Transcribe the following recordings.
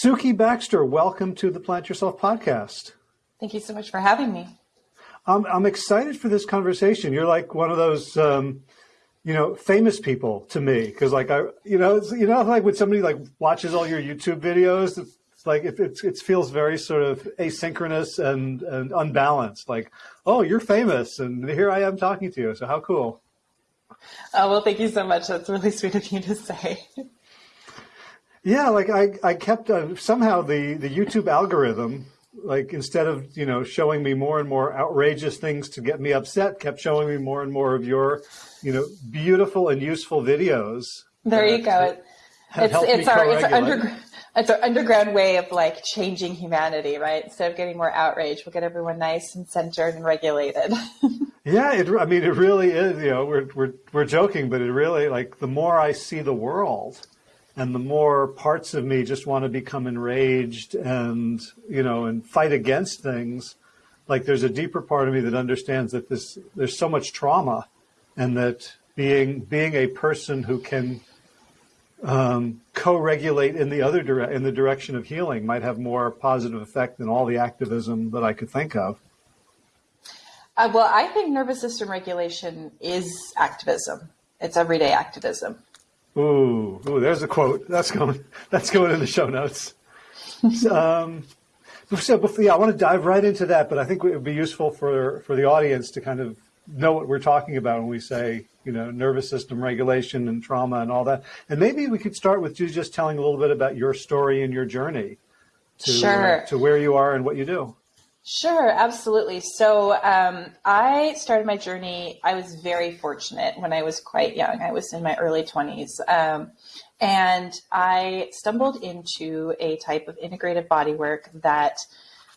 Sukie Baxter, welcome to the Plant Yourself podcast. Thank you so much for having me. I'm, I'm excited for this conversation. You're like one of those, um, you know, famous people to me because, like, I, you know, you know, like when somebody like watches all your YouTube videos, it's like it, it's, it feels very sort of asynchronous and, and unbalanced. Like, oh, you're famous, and here I am talking to you. So how cool! Oh well, thank you so much. That's really sweet of you to say. Yeah, like I, I kept uh, somehow the the YouTube algorithm like instead of you know showing me more and more outrageous things to get me upset kept showing me more and more of your you know beautiful and useful videos there you go. It's it's our it's our, under, it's our underground way of like changing humanity right? Instead of getting more outrage we'll get everyone nice and centered and regulated. Yeah it, i mean it really is you know we're, we're we're joking but it really like the more i see the world and the more parts of me just want to become enraged and you know and fight against things like there's a deeper part of me that understands that this there's so much trauma and that being being a person who can um, co-regulate in the other dire- in the direction of healing might have more positive effect than all the activism that I could think of. Uh, well, I think nervous system regulation is activism. It's everyday activism. Ooh, ooh, there's a quote. That's going. That's going in the show notes. um, so, before, yeah, I want to dive right into that, but I think it would be useful for for the audience to kind of know what we're talking about when we say, you know, nervous system regulation and trauma and all that. And maybe we could start with you just telling a little bit about your story and your journey to sure. uh, to where you are and what you do. Sure, absolutely. So um, I started my journey. I was very fortunate when I was quite young. I was in my early 20s. Um, and I stumbled into a type of integrative bodywork that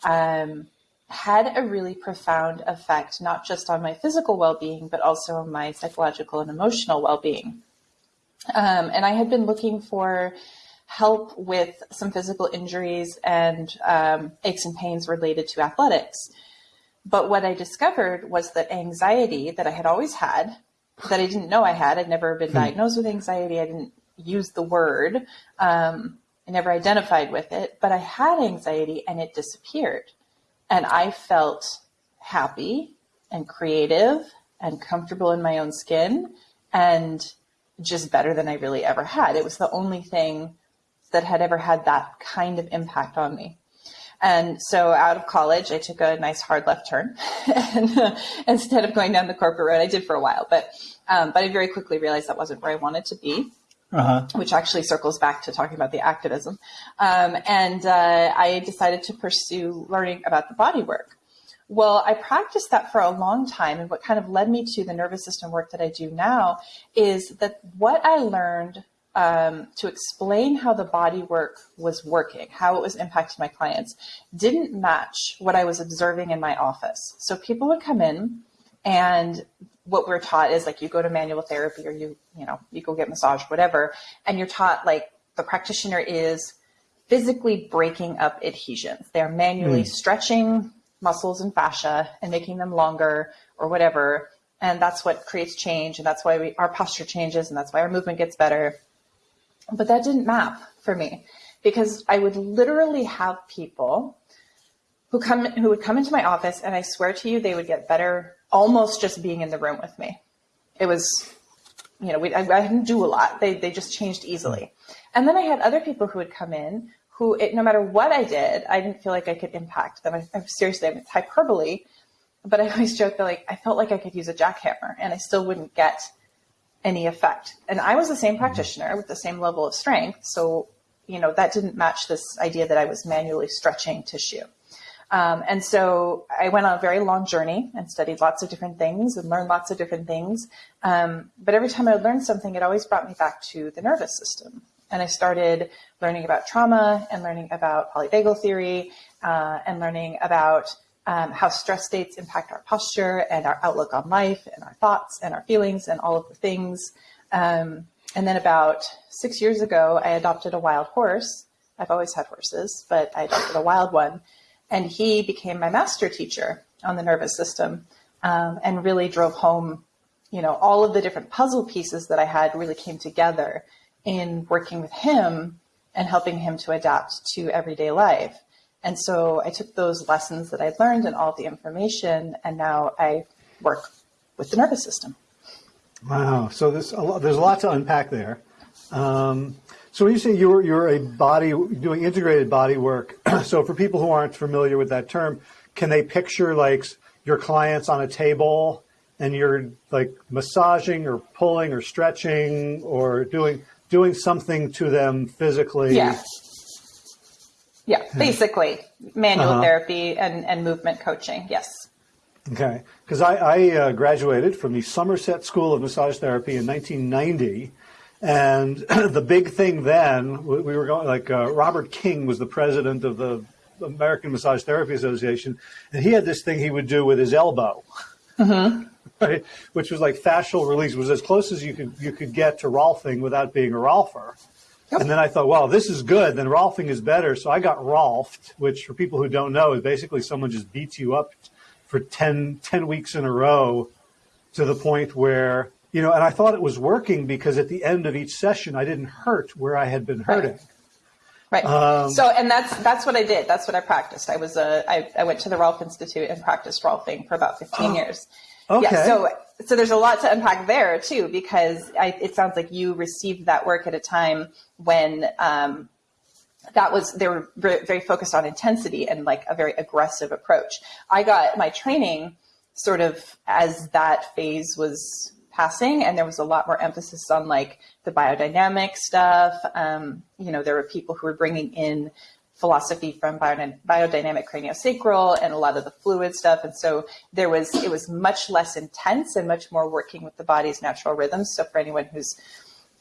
um, had a really profound effect, not just on my physical well being, but also on my psychological and emotional well being. Um, and I had been looking for help with some physical injuries and um, aches and pains related to athletics. But what I discovered was that anxiety that I had always had, that I didn't know I had, I'd never been hmm. diagnosed with anxiety, I didn't use the word, um, I never identified with it, but I had anxiety and it disappeared. And I felt happy and creative and comfortable in my own skin and just better than I really ever had. It was the only thing that had ever had that kind of impact on me. And so out of college, I took a nice hard left turn. and uh, instead of going down the corporate road, I did for a while, but, um, but I very quickly realized that wasn't where I wanted to be. Uh-huh. Which actually circles back to talking about the activism. Um, and uh, I decided to pursue learning about the body work. Well, I practiced that for a long time. And what kind of led me to the nervous system work that I do now is that what I learned um, to explain how the body work was working, how it was impacting my clients, didn't match what I was observing in my office. So people would come in and what we're taught is like you go to manual therapy or you, you know, you go get massage, whatever, and you're taught like the practitioner is physically breaking up adhesions. They're manually mm. stretching muscles and fascia and making them longer or whatever. And that's what creates change. And that's why we, our posture changes and that's why our movement gets better. But that didn't map for me because I would literally have people who come who would come into my office and I swear to you they would get better almost just being in the room with me. It was you know, we, I, I, didn't do a lot. They, they just changed easily. And then I had other people who would come in who, it, no matter what I did, I didn't feel like I could impact them. I, I seriously, I it's hyperbole, but I always joke that like I felt like I could use a jackhammer and I still wouldn't get any effect. And I was the same practitioner with the same level of strength. So, you know, that didn't match this idea that I was manually stretching tissue. Um, and so I went on a very long journey and studied lots of different things and learned lots of different things. Um, but every time I would learn something, it always brought me back to the nervous system. And I started learning about trauma and learning about polyvagal theory uh, and learning about um, how stress states impact our posture and our outlook on life and our thoughts and our feelings and all of the things. Um, and then about six years ago, I adopted a wild horse. I've always had horses, but I adopted a wild one. And he became my master teacher on the nervous system um, and really drove home, you know, all of the different puzzle pieces that I had really came together in working with him and helping him to adapt to everyday life. And so I took those lessons that I'd learned and all the information, and now I work with the nervous system. Wow. So there's a lot, there's a lot to unpack there. Um, so when you say you're, you're a body, doing integrated body work, so for people who aren't familiar with that term, can they picture like your clients on a table and you're like massaging or pulling or stretching or doing doing something to them physically? Yeah. Yeah, basically manual uh-huh. therapy and, and movement coaching. Yes. Okay, because I, I uh, graduated from the Somerset School of Massage Therapy in 1990, and the big thing then we were going like uh, Robert King was the president of the American Massage Therapy Association, and he had this thing he would do with his elbow, mm-hmm. right, which was like fascial release, it was as close as you could you could get to Rolfing without being a Rolfer. Yep. And then I thought, well, this is good. Then Rolfing is better. So I got Rolfed, which for people who don't know is basically someone just beats you up for 10, 10 weeks in a row to the point where, you know, and I thought it was working because at the end of each session, I didn't hurt where I had been hurting. Right. Right. Um, so, and that's that's what I did. That's what I practiced. I was a I, I went to the Rolf Institute and practiced Rolfing for about 15 oh, years. Okay. Yeah. So, so there's a lot to unpack there too, because I, it sounds like you received that work at a time when um, that was they were very focused on intensity and like a very aggressive approach. I got my training sort of as that phase was passing, and there was a lot more emphasis on like the biodynamic stuff. Um, you know, there were people who were bringing in philosophy from biodynamic craniosacral and a lot of the fluid stuff. And so there was, it was much less intense and much more working with the body's natural rhythms. So for anyone who's,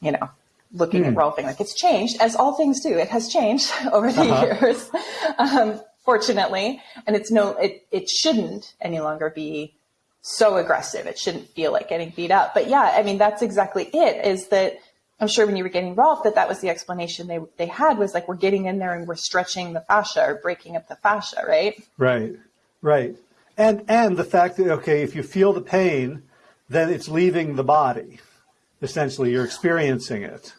you know, looking mm. at hmm. Rolfing, like it's changed, as all things do. It has changed over the uh-huh. years, um, fortunately, and it's no, it it shouldn't any longer be so aggressive. It shouldn't feel like getting beat up. But yeah, I mean that's exactly it. Is that I'm sure when you were getting Rolf, that that was the explanation they they had was like we're getting in there and we're stretching the fascia or breaking up the fascia, right? Right, right, and and the fact that okay, if you feel the pain, then it's leaving the body. Essentially, you're experiencing it.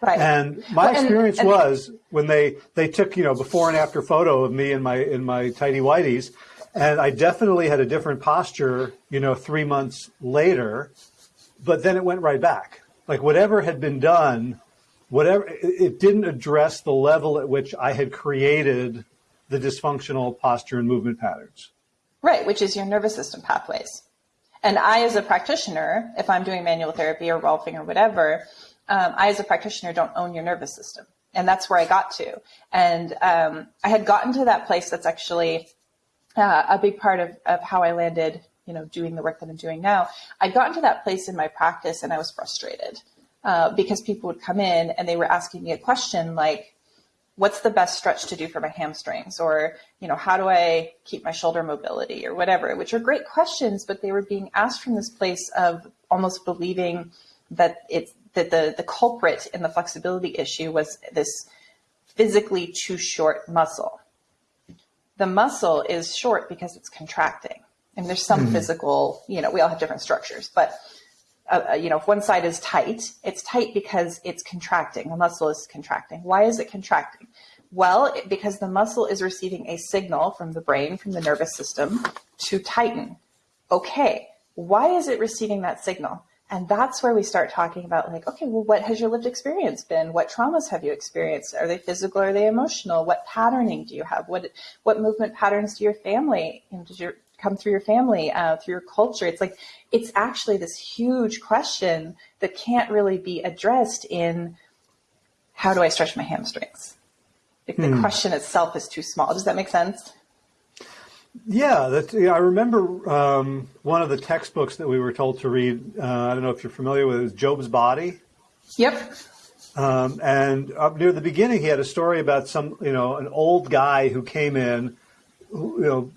Right. And my well, experience and, and, was when they, they took, you know, before and after photo of me in my, in my tidy whities. And I definitely had a different posture, you know, three months later, but then it went right back. Like whatever had been done, whatever, it didn't address the level at which I had created the dysfunctional posture and movement patterns. Right, which is your nervous system pathways. And I, as a practitioner, if I'm doing manual therapy or rolfing or whatever, um, I, as a practitioner, don't own your nervous system. And that's where I got to. And um, I had gotten to that place that's actually uh, a big part of, of how I landed, you know, doing the work that I'm doing now. I'd gotten to that place in my practice and I was frustrated uh, because people would come in and they were asking me a question like, what's the best stretch to do for my hamstrings or you know how do i keep my shoulder mobility or whatever which are great questions but they were being asked from this place of almost believing that it's that the, the culprit in the flexibility issue was this physically too short muscle. The muscle is short because it's contracting. And there's some mm-hmm. physical, you know, we all have different structures, but uh, uh, you know, if one side is tight, it's tight because it's contracting. The muscle is contracting. Why is it contracting? Well, it, because the muscle is receiving a signal from the brain, from the nervous system to tighten. Okay, why is it receiving that signal? And that's where we start talking about like, okay, well, what has your lived experience been? What traumas have you experienced? Are they physical? Are they emotional? What patterning do you have? What what movement patterns do your family? You know, does your come through your family, uh, through your culture? It's like it's actually this huge question that can't really be addressed in how do I stretch my hamstrings? Like the hmm. question itself is too small. Does that make sense? Yeah, that, yeah, I remember um, one of the textbooks that we were told to read. Uh, I don't know if you're familiar with it, is Job's Body. Yep. Um, and up near the beginning, he had a story about some, you know, an old guy who came in, who, you know,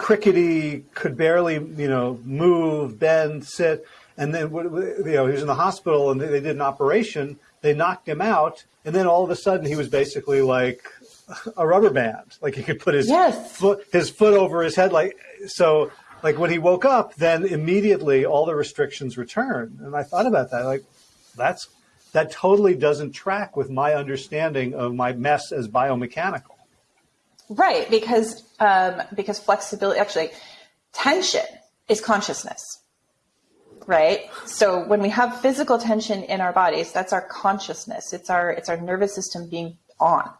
crickety, could barely, you know, move, bend, sit, and then, you know, he was in the hospital and they did an operation. They knocked him out, and then all of a sudden he was basically like a rubber band. Like he could put his yes. foot his foot over his head. Like so. Like when he woke up, then immediately all the restrictions returned. And I thought about that. Like that's that totally doesn't track with my understanding of my mess as biomechanical. Right, because um, because flexibility, actually, tension is consciousness, right? So when we have physical tension in our bodies, that's our consciousness. It's our it's our nervous system being on.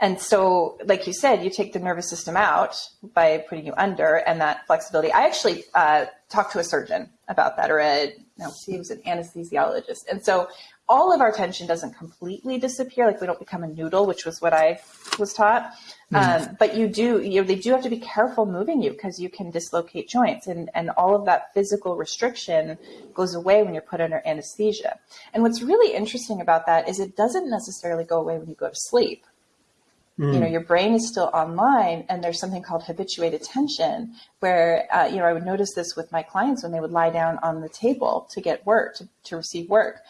And so, like you said, you take the nervous system out by putting you under, and that flexibility. I actually uh, talked to a surgeon about that, or a no, he was an anesthesiologist, and so all of our tension doesn't completely disappear. Like we don't become a noodle, which was what I was taught. Mm-hmm. Um, but you do, you know, they do have to be careful moving you because you can dislocate joints and, and all of that physical restriction goes away when you're put under anesthesia. And what's really interesting about that is it doesn't necessarily go away when you go to sleep. Mm. You know, your brain is still online and there's something called habituated tension where, uh, you know, I would notice this with my clients when they would lie down on the table to get work, to, to receive work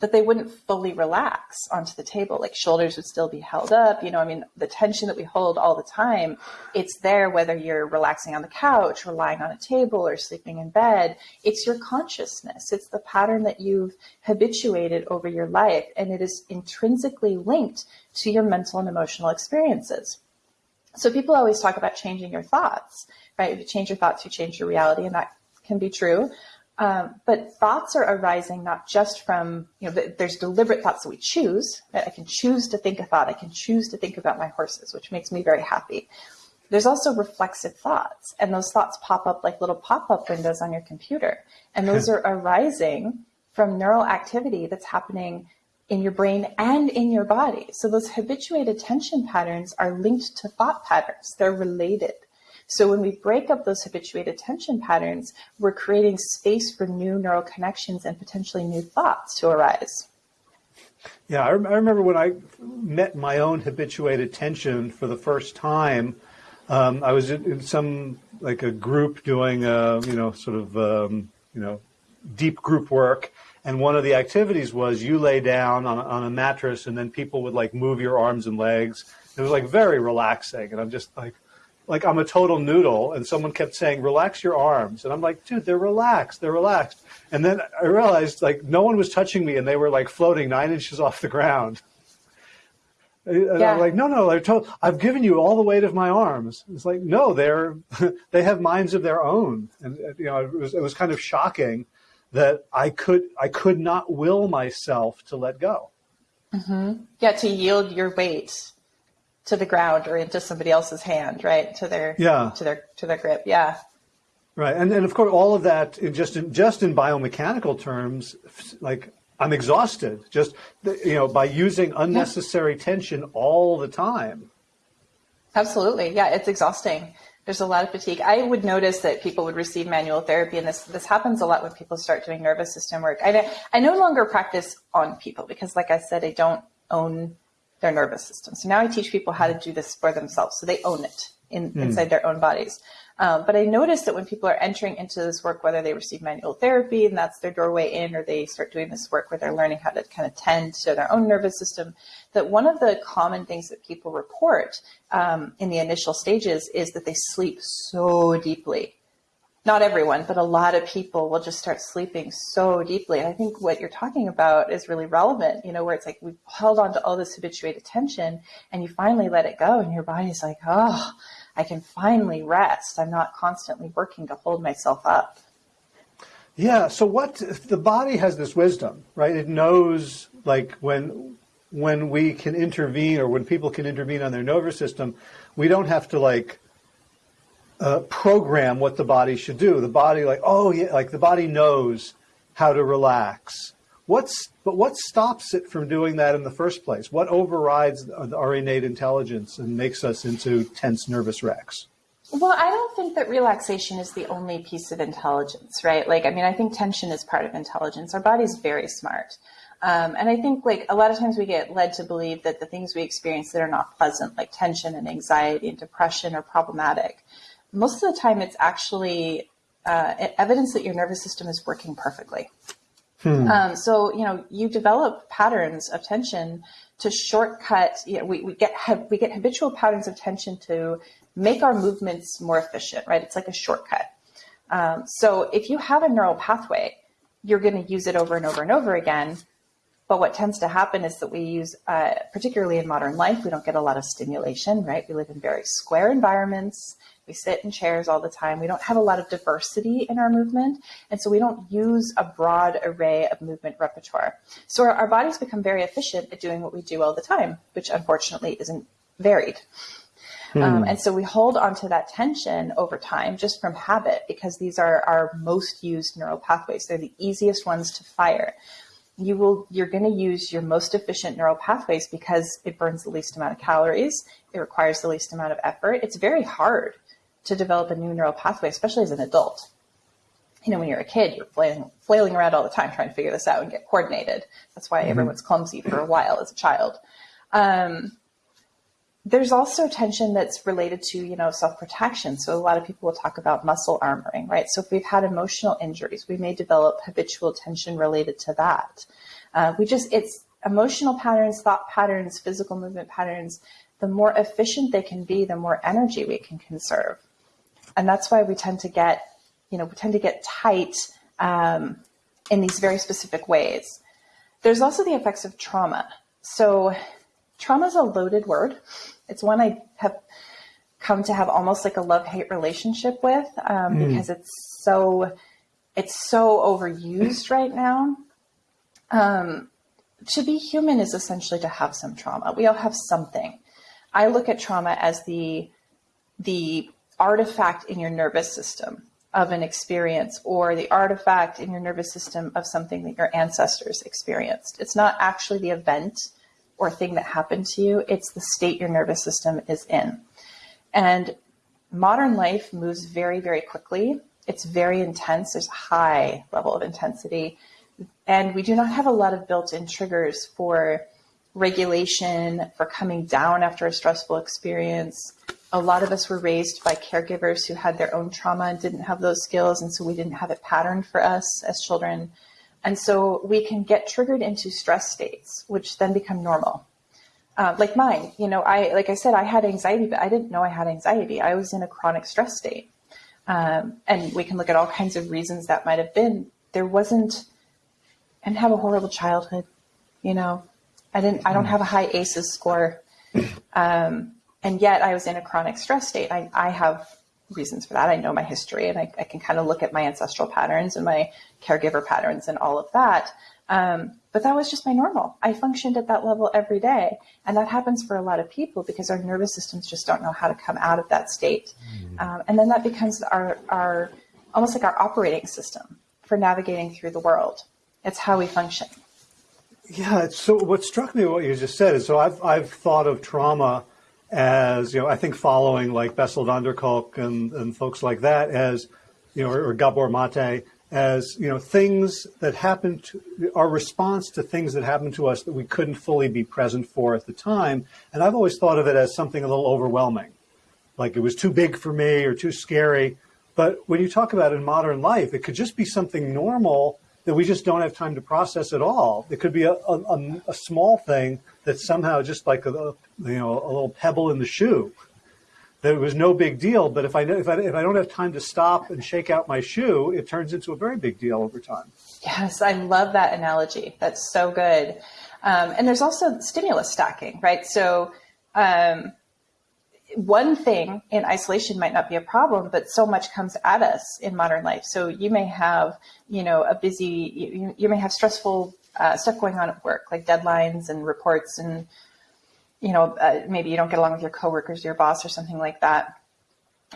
that they wouldn't fully relax onto the table. Like shoulders would still be held up. You know, I mean, the tension that we hold all the time, it's there whether you're relaxing on the couch or lying on a table or sleeping in bed. It's your consciousness. It's the pattern that you've habituated over your life. And it is intrinsically linked to your mental and emotional experiences. So people always talk about changing your thoughts, right? If you change your thoughts, you change your reality. And that can be true. Um, but thoughts are arising not just from, you know, there's deliberate thoughts that we choose. Right? I can choose to think a thought. I can choose to think about my horses, which makes me very happy. There's also reflexive thoughts, and those thoughts pop up like little pop up windows on your computer. And those are arising from neural activity that's happening in your brain and in your body. So those habituated tension patterns are linked to thought patterns, they're related. So when we break up those habituated tension patterns, we're creating space for new neural connections and potentially new thoughts to arise. Yeah, I, remember when I met my own habituated tension for the first time. Um, I was in some like a group doing a you know sort of um, you know deep group work, and one of the activities was you lay down on, on a mattress, and then people would like move your arms and legs. It was like very relaxing, and I'm just like, like I'm a total noodle, and someone kept saying, "Relax your arms," and I'm like, "Dude, they're relaxed, they're relaxed." And then I realized like no one was touching me, and they were like floating nine inches off the ground. And yeah. I'm like, no, no, I told, I've given you all the weight of my arms. It's like, no, they're, they have minds of their own. And, you know, it was, it was kind of shocking that I could, I could not will myself to let go. Mm-hmm. Yeah. To yield your weight to the ground or into somebody else's hand, right? To their yeah, to their to their grip. Yeah. Right, and and of course all of that just in, just in biomechanical terms, like I'm exhausted just you know by using unnecessary yeah. tension all the time. Absolutely, yeah, it's exhausting. There's a lot of fatigue. I would notice that people would receive manual therapy, and this this happens a lot when people start doing nervous system work. I I no longer practice on people because, like I said, I don't own their nervous system. So now I teach people how to do this for themselves. So they own it in, mm. inside their own bodies. Um, but I noticed that when people are entering into this work, whether they receive manual therapy and that's their doorway in, or they start doing this work where they're learning how to kind of tend to their own nervous system, that one of the common things that people report um, in the initial stages is that they sleep so deeply not everyone, but a lot of people will just start sleeping so deeply. I think what you're talking about is really relevant, you know, where it's like we've held on to all this habituated tension and you finally let it go and your body's like, oh, I can finally rest. I'm not constantly working to hold myself up. Yeah. So what the body has this wisdom, right? It knows like when when we can intervene or when people can intervene on their nervous system, we don't have to like uh, program what the body should do. The body, like, oh yeah, like the body knows how to relax. What's but what stops it from doing that in the first place? What overrides our innate intelligence and makes us into tense, nervous wrecks? Well, I don't think that relaxation is the only piece of intelligence, right? Like, I mean, I think tension is part of intelligence. Our body's very smart. Um, and I think like a lot of times we get led to believe that the things we experience that are not pleasant, like tension and anxiety and depression, are problematic most of the time it's actually uh, evidence that your nervous system is working perfectly. Hmm. Um, so, you know, you develop patterns of tension to shortcut, you know, we, we get, we get habitual patterns of tension to make our movements more efficient, right? It's like a shortcut. Um, so if you have a neural pathway, you're going to use it over and over and over again But what tends to happen is that we use, uh, particularly in modern life, we don't get a lot of stimulation, right? We live in very square environments. We sit in chairs all the time. We don't have a lot of diversity in our movement. And so we don't use a broad array of movement repertoire. So our, our bodies become very efficient at doing what we do all the time, which unfortunately isn't varied. Hmm. Um, and so we hold onto that tension over time just from habit because these are our most used neural pathways. They're the easiest ones to fire. You will, you're going to use your most efficient neural pathways because it burns the least amount of calories. It requires the least amount of effort. It's very hard to develop a new neural pathway, especially as an adult. You know, when you're a kid, you're flailing, flailing around all the time trying to figure this out and get coordinated. That's why mm-hmm. everyone's clumsy for a while as a child. Um, there's also tension that's related to, you know, self-protection. So a lot of people will talk about muscle armoring, right? So if we've had emotional injuries, we may develop habitual tension related to that. Uh, we just, it's emotional patterns, thought patterns, physical movement patterns. The more efficient they can be, the more energy we can conserve. And that's why we tend to get, you know, we tend to get tight um, in these very specific ways. There's also the effects of trauma. So trauma is a loaded word. It's one I have come to have almost like a love hate relationship with um, mm. because it's so it's so overused right now. Um, to be human is essentially to have some trauma. We all have something. I look at trauma as the the artifact in your nervous system of an experience or the artifact in your nervous system of something that your ancestors experienced. It's not actually the event or thing that happened to you, it's the state your nervous system is in. And modern life moves very, very quickly. It's very intense. There's a high level of intensity. And we do not have a lot of built in triggers for regulation, for coming down after a stressful experience. A lot of us were raised by caregivers who had their own trauma and didn't have those skills. And so we didn't have it patterned for us as children. And so we can get triggered into stress states, which then become normal. Uh, like mine, you know, I, like I said, I had anxiety, but I didn't know I had anxiety. I was in a chronic stress state. Um, and we can look at all kinds of reasons that might have been. There wasn't, and have a horrible childhood, you know, I didn't, I don't have a high ACEs score. Um, and yet I was in a chronic stress state. I, I have reasons for that. I know my history and I, I, can kind of look at my ancestral patterns and my caregiver patterns and all of that. Um, but that was just my normal. I functioned at that level every day. And that happens for a lot of people because our nervous systems just don't know how to come out of that state. Mm. Um, and then that becomes our, our, almost like our operating system for navigating through the world. It's how we function. Yeah. So what struck me, what you just said is, so I've, I've thought of trauma as, you know, I think following like Bessel van der Kolk and, and folks like that as, you know, or, or Gabor Mate, as, you know, things that happen to, our response to things that happen to us that we couldn't fully be present for at the time. And I've always thought of it as something a little overwhelming, like it was too big for me or too scary. But when you talk about in modern life, it could just be something normal that we just don't have time to process at all. It could be a, a, a small thing that's somehow just like a, you know, a little pebble in the shoe. That it was no big deal, but if I, if I if I don't have time to stop and shake out my shoe, it turns into a very big deal over time. Yes, I love that analogy. That's so good. Um, and there's also stimulus stacking, right? So um, one thing in isolation might not be a problem, but so much comes at us in modern life. So you may have, you know, a busy, you, you may have stressful uh, stuff going on at work, like deadlines and reports, and you know, uh, maybe you don't get along with your coworkers, your boss, or something like that.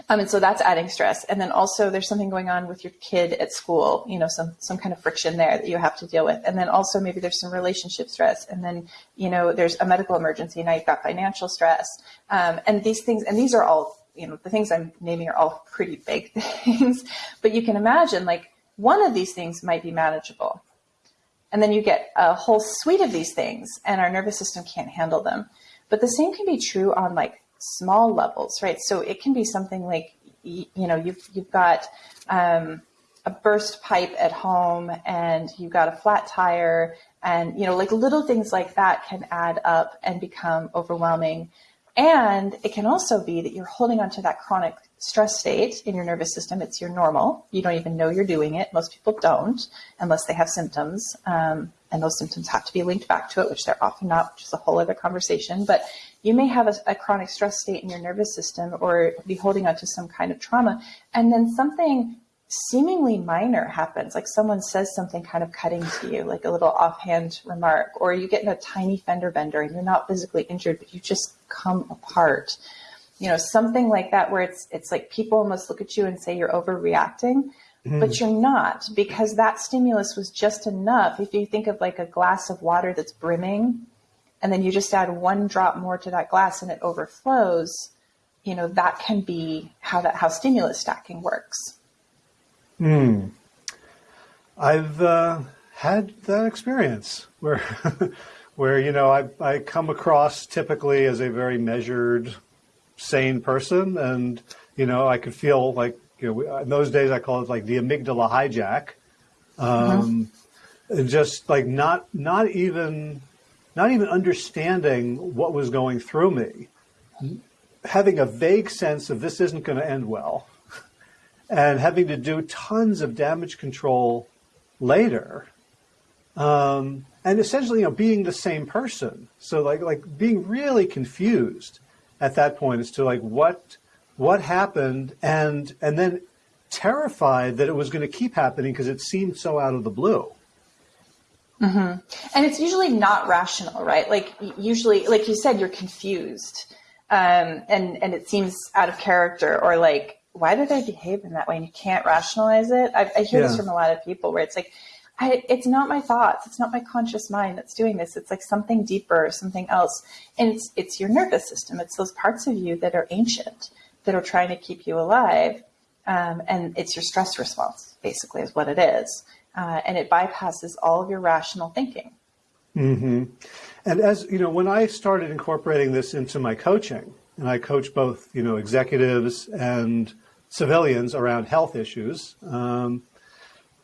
Um, and so that's adding stress. And then also there's something going on with your kid at school, you know, some, some kind of friction there that you have to deal with. And then also maybe there's some relationship stress. And then, you know, there's a medical emergency. Now you've got financial stress. Um, and these things, and these are all, you know, the things I'm naming are all pretty big things, but you can imagine like one of these things might be manageable. And then you get a whole suite of these things and our nervous system can't handle them. But the same can be true on like small levels, right? So it can be something like, you know, you've, you've got um, a burst pipe at home and you've got a flat tire and, you know, like little things like that can add up and become overwhelming. And it can also be that you're holding onto that chronic stress state in your nervous system. It's your normal. You don't even know you're doing it. Most people don't unless they have symptoms. Um, and those symptoms have to be linked back to it, which they're often not, which is a whole other conversation. But you may have a, a chronic stress state in your nervous system or be holding on to some kind of trauma. And then something seemingly minor happens, like someone says something kind of cutting to you, like a little offhand remark, or you get in a tiny fender bender and you're not physically injured, but you just come apart. You know, something like that where it's it's like people almost look at you and say you're overreacting, mm. but you're not because that stimulus was just enough. If you think of like a glass of water that's brimming and then you just add one drop more to that glass and it overflows, you know, that can be how that how stimulus stacking works. Hmm. I've uh, had that experience where, where you know, I I come across typically as a very measured, sane person, and you know, I could feel like you know, in those days I call it like the amygdala hijack, um, mm-hmm. and just like not not even not even understanding what was going through me, having a vague sense of this isn't going to end well and having to do tons of damage control later. Um, and essentially, you know, being the same person. So like, like being really confused at that point as to like what, what happened and, and then terrified that it was going to keep happening because it seemed so out of the blue. Mm-hmm. And it's usually not rational, right? Like usually, like you said, you're confused. Um, and, and it seems out of character or like why did I behave in that way? And you can't rationalize it. I, I hear yeah. this from a lot of people where it's like, I, it's not my thoughts. It's not my conscious mind that's doing this. It's like something deeper, something else. And it's, it's your nervous system. It's those parts of you that are ancient, that are trying to keep you alive. Um, and it's your stress response, basically, is what it is. Uh, and it bypasses all of your rational thinking. Mm-hmm. And as you know, when I started incorporating this into my coaching, and I coach both, you know, executives and civilians around health issues. Um,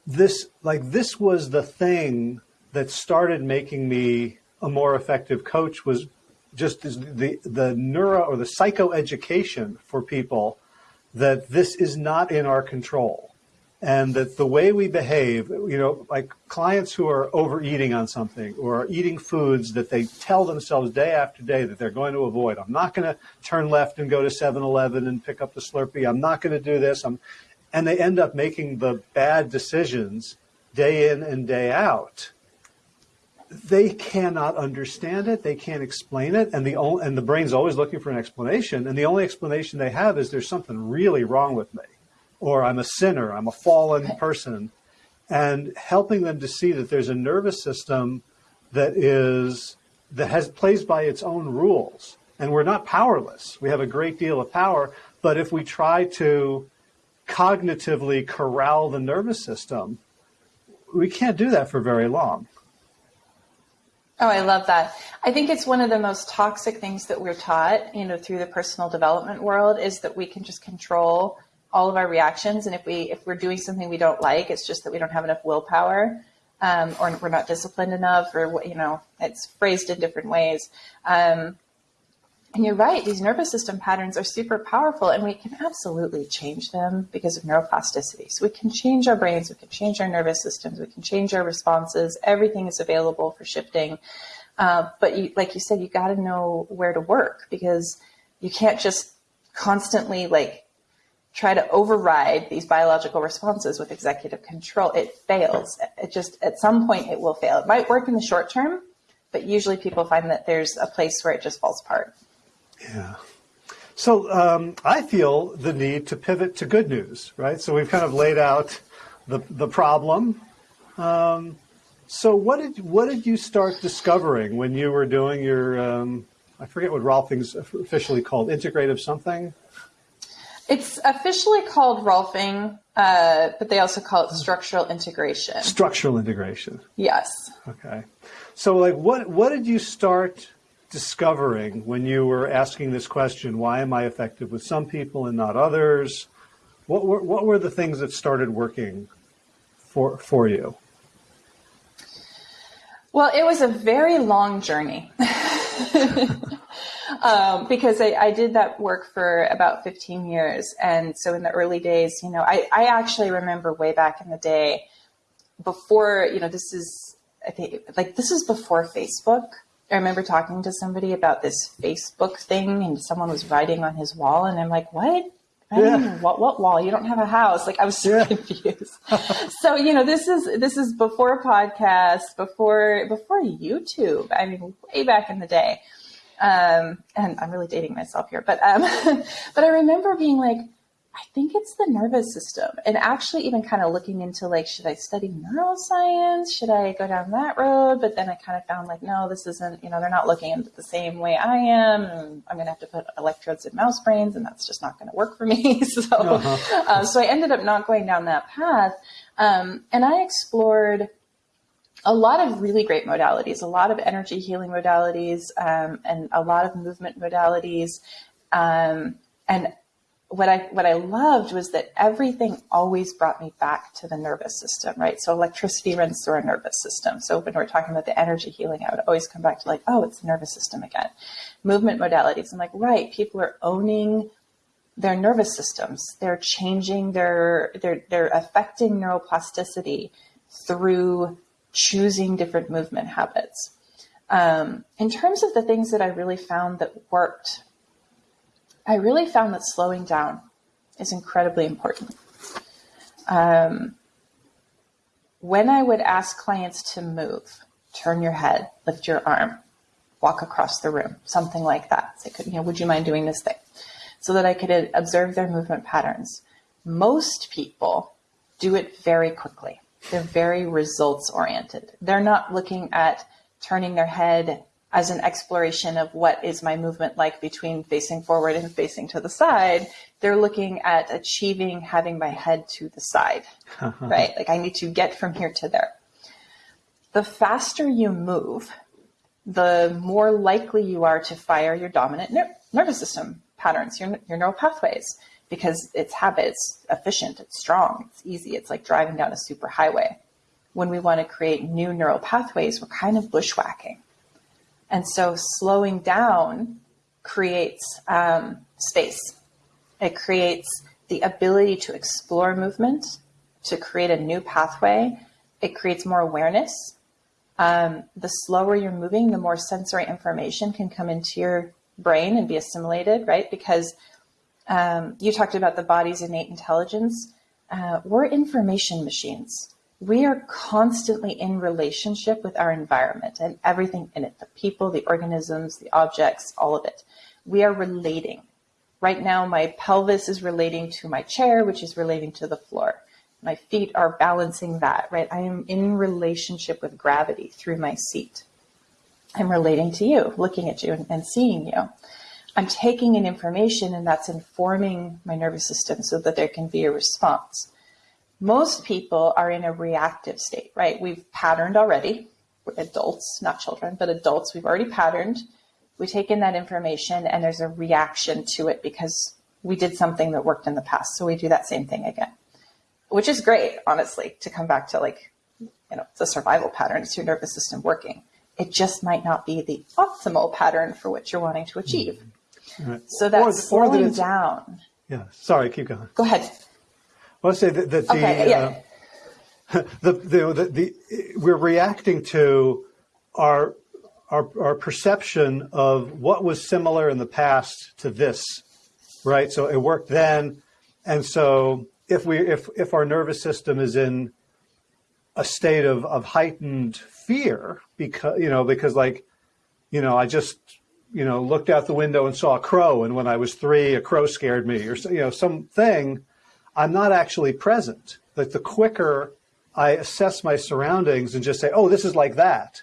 this, like, this was the thing that started making me a more effective coach was just the the neuro or the psychoeducation for people that this is not in our control and that the way we behave, you know, like clients who are overeating on something or are eating foods that they tell themselves day after day that they're going to avoid. I'm not going to turn left and go to 7-Eleven and pick up the Slurpee. I'm not going to do this. I'm, and they end up making the bad decisions day in and day out. They cannot understand it. They can't explain it. And the, only, and the brain's always looking for an explanation. And the only explanation they have is there's something really wrong with me or I'm a sinner, I'm a fallen person, and helping them to see that there's a nervous system that is that has plays by its own rules, and we're not powerless. We have a great deal of power, but if we try to cognitively corral the nervous system, we can't do that for very long. Oh, I love that. I think it's one of the most toxic things that we're taught, you know, through the personal development world is that we can just control all of our reactions. And if we if we're doing something we don't like, it's just that we don't have enough willpower, um, or we're not disciplined enough, or you know, it's phrased in different ways. Um, and you're right; these nervous system patterns are super powerful, and we can absolutely change them because of neuroplasticity. So we can change our brains, we can change our nervous systems, we can change our responses. Everything is available for shifting. Uh, but you, like you said, you got to know where to work because you can't just constantly like try to override these biological responses with executive control, it fails. It just, at some point, it will fail. It might work in the short term, but usually people find that there's a place where it just falls apart. Yeah. So um, I feel the need to pivot to good news, right? So we've kind of laid out the, the problem. Um, so what did what did you start discovering when you were doing your um, I forget what Rolfing's officially called integrative something it's officially called Rolfing, uh, but they also call it structural integration. Structural integration. Yes. Okay. So, like, what what did you start discovering when you were asking this question? Why am I effective with some people and not others? What were what were the things that started working for for you? Well, it was a very long journey. um, because I, I, did that work for about 15 years. And so in the early days, you know, I, I actually remember way back in the day before, you know, this is, I think, like, this is before Facebook. I remember talking to somebody about this Facebook thing and someone was writing on his wall and I'm like, what? I yeah. what what wall? You don't have a house. Like I was so yeah. confused. so you know, this is this is before podcast, before before YouTube. I mean, way back in the day. Um, and I'm really dating myself here, but um, but I remember being like, I think it's the nervous system. And actually, even kind of looking into like, should I study neuroscience? Should I go down that road? But then I kind of found like, no, this isn't, you know, they're not looking at it the same way I am. And I'm going to have to put electrodes in mouse brains, and that's just not going to work for me. so, uh-huh. uh, so I ended up not going down that path. Um, and I explored a lot of really great modalities, a lot of energy healing modalities, um, and a lot of movement modalities. Um, and what I what I loved was that everything always brought me back to the nervous system, right? So electricity runs through our nervous system. So when we're talking about the energy healing, I would always come back to like, oh, it's the nervous system again. Movement modalities. I'm like, right, people are owning their nervous systems. They're changing their they're they're affecting neuroplasticity through choosing different movement habits. Um, in terms of the things that I really found that worked I really found that slowing down is incredibly important. Um, when I would ask clients to move, turn your head, lift your arm, walk across the room, something like that. Say, could you know, would you mind doing this thing? So that I could observe their movement patterns. Most people do it very quickly. They're very results oriented. They're not looking at turning their head as an exploration of what is my movement like between facing forward and facing to the side, they're looking at achieving having my head to the side, right? Like I need to get from here to there. The faster you move, the more likely you are to fire your dominant ner- nervous system patterns, your, your neural pathways, because it's habit, it's efficient, it's strong, it's easy. It's like driving down a super highway. When we want to create new neural pathways, we're kind of bushwhacking and so slowing down creates um, space. It creates the ability to explore movement, to create a new pathway. It creates more awareness. Um, the slower you're moving, the more sensory information can come into your brain and be assimilated, right? Because um, you talked about the body's innate intelligence. Uh, we're information machines we are constantly in relationship with our environment and everything in it the people, the organisms, the objects, all of it. We are relating. Right now, my pelvis is relating to my chair, which is relating to the floor. My feet are balancing that, right? I am in relationship with gravity through my seat. I'm relating to you, looking at you and, and seeing you. I'm taking in information and that's informing my nervous system so that there can be a response most people are in a reactive state, right? We've patterned already, adults, not children, but adults, we've already patterned. We take in that information and there's a reaction to it because we did something that worked in the past. So we do that same thing again, which is great, honestly, to come back to like, you know, the survival pattern. It's your nervous system working. It just might not be the optimal pattern for what you're wanting to achieve. Mm-hmm. Right. So that's slowing down. Yeah. Sorry, keep going. Go ahead. Well, say that, that okay, the, yeah. uh, the, the, the, the, we're reacting to our, our, our perception of what was similar in the past to this, right? So it worked then. And so if we, if, if our nervous system is in a state of, of heightened fear because, you know, because like, you know, I just, you know, looked out the window and saw a crow. And when I was three, a crow scared me or, you know, something I'm not actually present. Like the quicker I assess my surroundings and just say, oh, this is like that,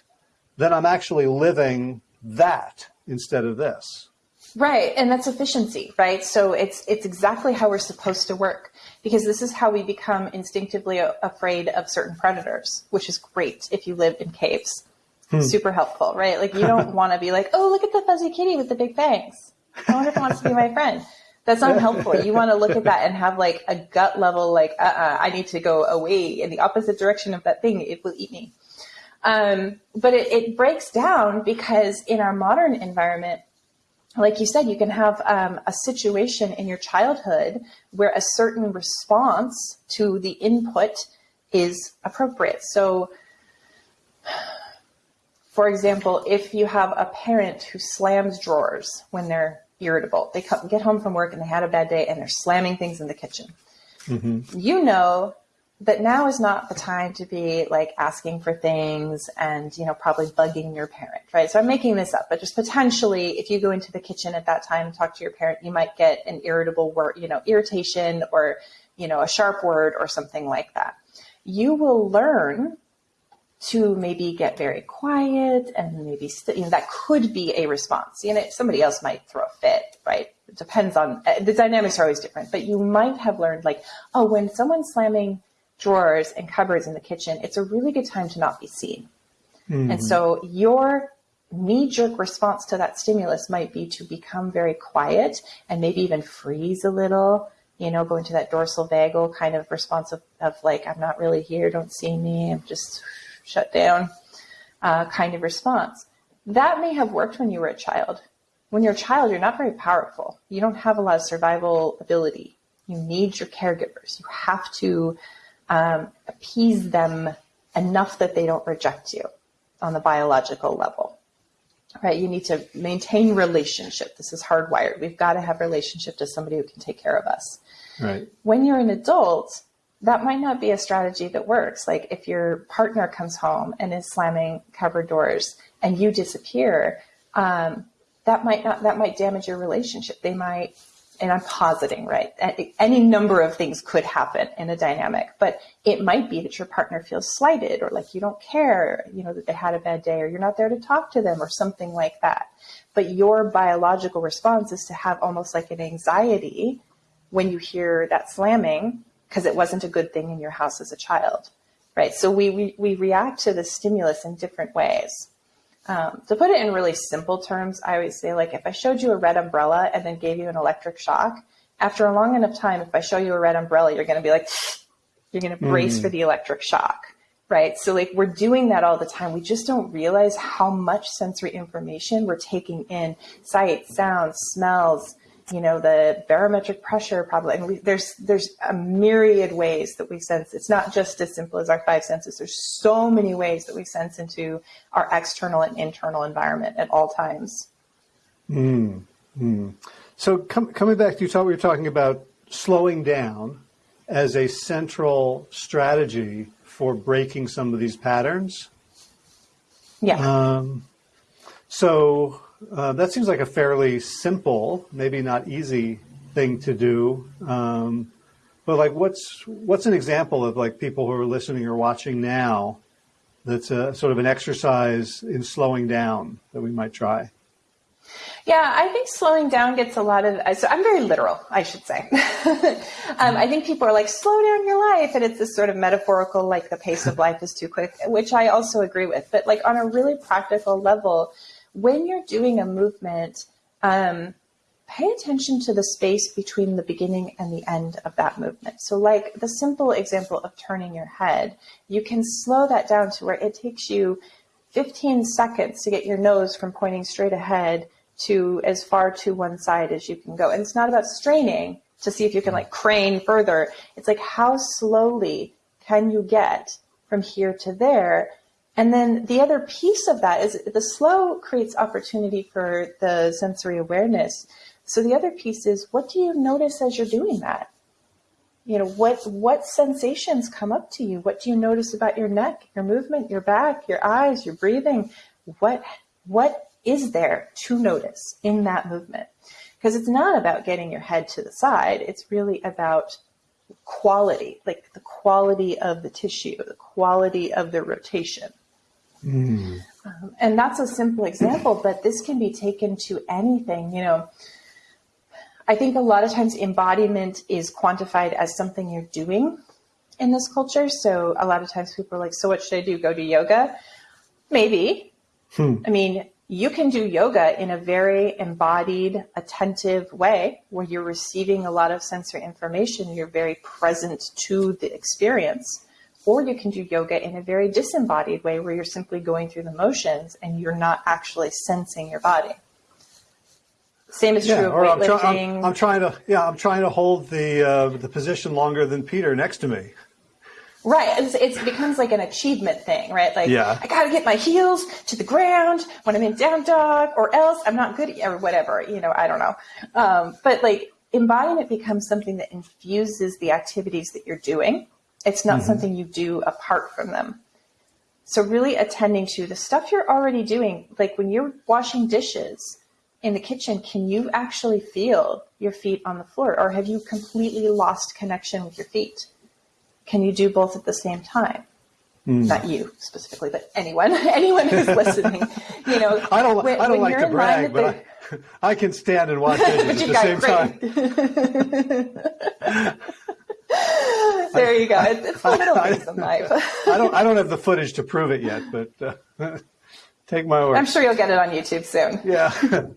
then I'm actually living that instead of this. Right, and that's efficiency, right? So it's it's exactly how we're supposed to work because this is how we become instinctively afraid of certain predators, which is great if you live in caves. Hmm. Super helpful, right? Like you don't want to be like, "Oh, look at the fuzzy kitty with the big fangs." I wonder if it wants to be my friend. That's not helpful. You want to look at that and have like a gut level, like, uh, uh I need to go away in the opposite direction of that thing. It will eat me. Um, but it, it breaks down because in our modern environment, like you said, you can have um, a situation in your childhood where a certain response to the input is appropriate. So, for example, if you have a parent who slams drawers when they're irritable, they come, get home from work and they had a bad day and they're slamming things in the kitchen. Mm-hmm. You know that now is not the time to be like asking for things and you know probably bugging your parent right so i'm making this up but just potentially if you go into the kitchen at that time and talk to your parent you might get an irritable word you know irritation or you know a sharp word or something like that you will learn to maybe get very quiet and maybe st- you know that could be a response you know somebody else might throw a fit right it depends on the dynamics are always different but you might have learned like oh when someone's slamming drawers and cupboards in the kitchen, it's a really good time to not be seen. Mm-hmm. And so your knee jerk response to that stimulus might be to become very quiet and maybe even freeze a little, you know, go into that dorsal vagal kind of response of, of like, I'm not really here, don't see me, I'm just shut down uh, kind of response. That may have worked when you were a child. When you're a child, you're not very powerful. You don't have a lot of survival ability. You need your caregivers. You have to um, appease them enough that they don't reject you on the biological level. Right? You need to maintain relationship. This is hardwired. We've got to have relationship to somebody who can take care of us. Right. When you're an adult, that might not be a strategy that works. Like if your partner comes home and is slamming cupboard doors and you disappear, um, that might not that might damage your relationship. They might and I'm positing, right? Any number of things could happen in a dynamic, but it might be that your partner feels slighted or like you don't care, you know, that they had a bad day or you're not there to talk to them or something like that. But your biological response is to have almost like an anxiety when you hear that slamming because it wasn't a good thing in your house as a child, right? So we, we, we react to the stimulus in different ways. Um, to put it in really simple terms, I always say, like, if I showed you a red umbrella and then gave you an electric shock, after a long enough time, if I show you a red umbrella, you're going to be like, you're going to brace mm. for the electric shock, right? So, like, we're doing that all the time. We just don't realize how much sensory information we're taking in sight, sounds, smells, you know, the barometric pressure probably. And we, there's there's a myriad ways that we sense. It's not just as simple as our five senses. There's so many ways that we sense into our external and internal environment at all times. Mm, mm. So com- coming back to you, talk, we were talking about slowing down as a central strategy for breaking some of these patterns. Yeah. Um, so uh, that seems like a fairly simple, maybe not easy thing to do. Um, but like, what's what's an example of like people who are listening or watching now? That's a sort of an exercise in slowing down that we might try. Yeah, I think slowing down gets a lot of. So I'm very literal, I should say. um, I think people are like, slow down your life. And it's this sort of metaphorical, like the pace of life is too quick, which I also agree with. But like on a really practical level, when you're doing a movement, um, pay attention to the space between the beginning and the end of that movement. So, like the simple example of turning your head, you can slow that down to where it takes you 15 seconds to get your nose from pointing straight ahead to as far to one side as you can go. And it's not about straining to see if you can like crane further. It's like how slowly can you get from here to there and then the other piece of that is the slow creates opportunity for the sensory awareness. So the other piece is what do you notice as you're doing that? You know, what what sensations come up to you? What do you notice about your neck, your movement, your back, your eyes, your breathing? What what is there to notice in that movement? Because it's not about getting your head to the side, it's really about quality, like the quality of the tissue, the quality of the rotation. Mm. Um, and that's a simple example, but this can be taken to anything. You know, I think a lot of times embodiment is quantified as something you're doing in this culture. So a lot of times people are like, so what should I do? Go to yoga? Maybe. Hmm. I mean, you can do yoga in a very embodied, attentive way where you're receiving a lot of sensory information. You're very present to the experience. Or you can do yoga in a very disembodied way where you're simply going through the motions and you're not actually sensing your body. Same is true of I'm, weightlifting. I'm, I'm trying to yeah I'm trying to hold the uh, the position longer than Peter next to me. Right. It's, it becomes like an achievement thing, right? Like, Yeah. I got to get my heels to the ground when I'm in down dog, or else I'm not good, or whatever. You know, I don't know. Um, but like, embodiment becomes something that infuses the activities that you're doing. It's not something you do apart from them. So really attending to the stuff you're already doing, like when you're washing dishes in the kitchen, can you actually feel your feet on the floor, or have you completely lost connection with your feet? can you do both at the same time? Hmm. Not you specifically, but anyone, anyone who's listening. You know, I don't when- I don't like to brag, but I, I can stand and watch dishes at the same great. time. The- there you go. It's, it's the little things in life. I don't I don't have the footage to prove it yet, but uh, take my word. I'm sure you'll get it on YouTube soon. Yeah.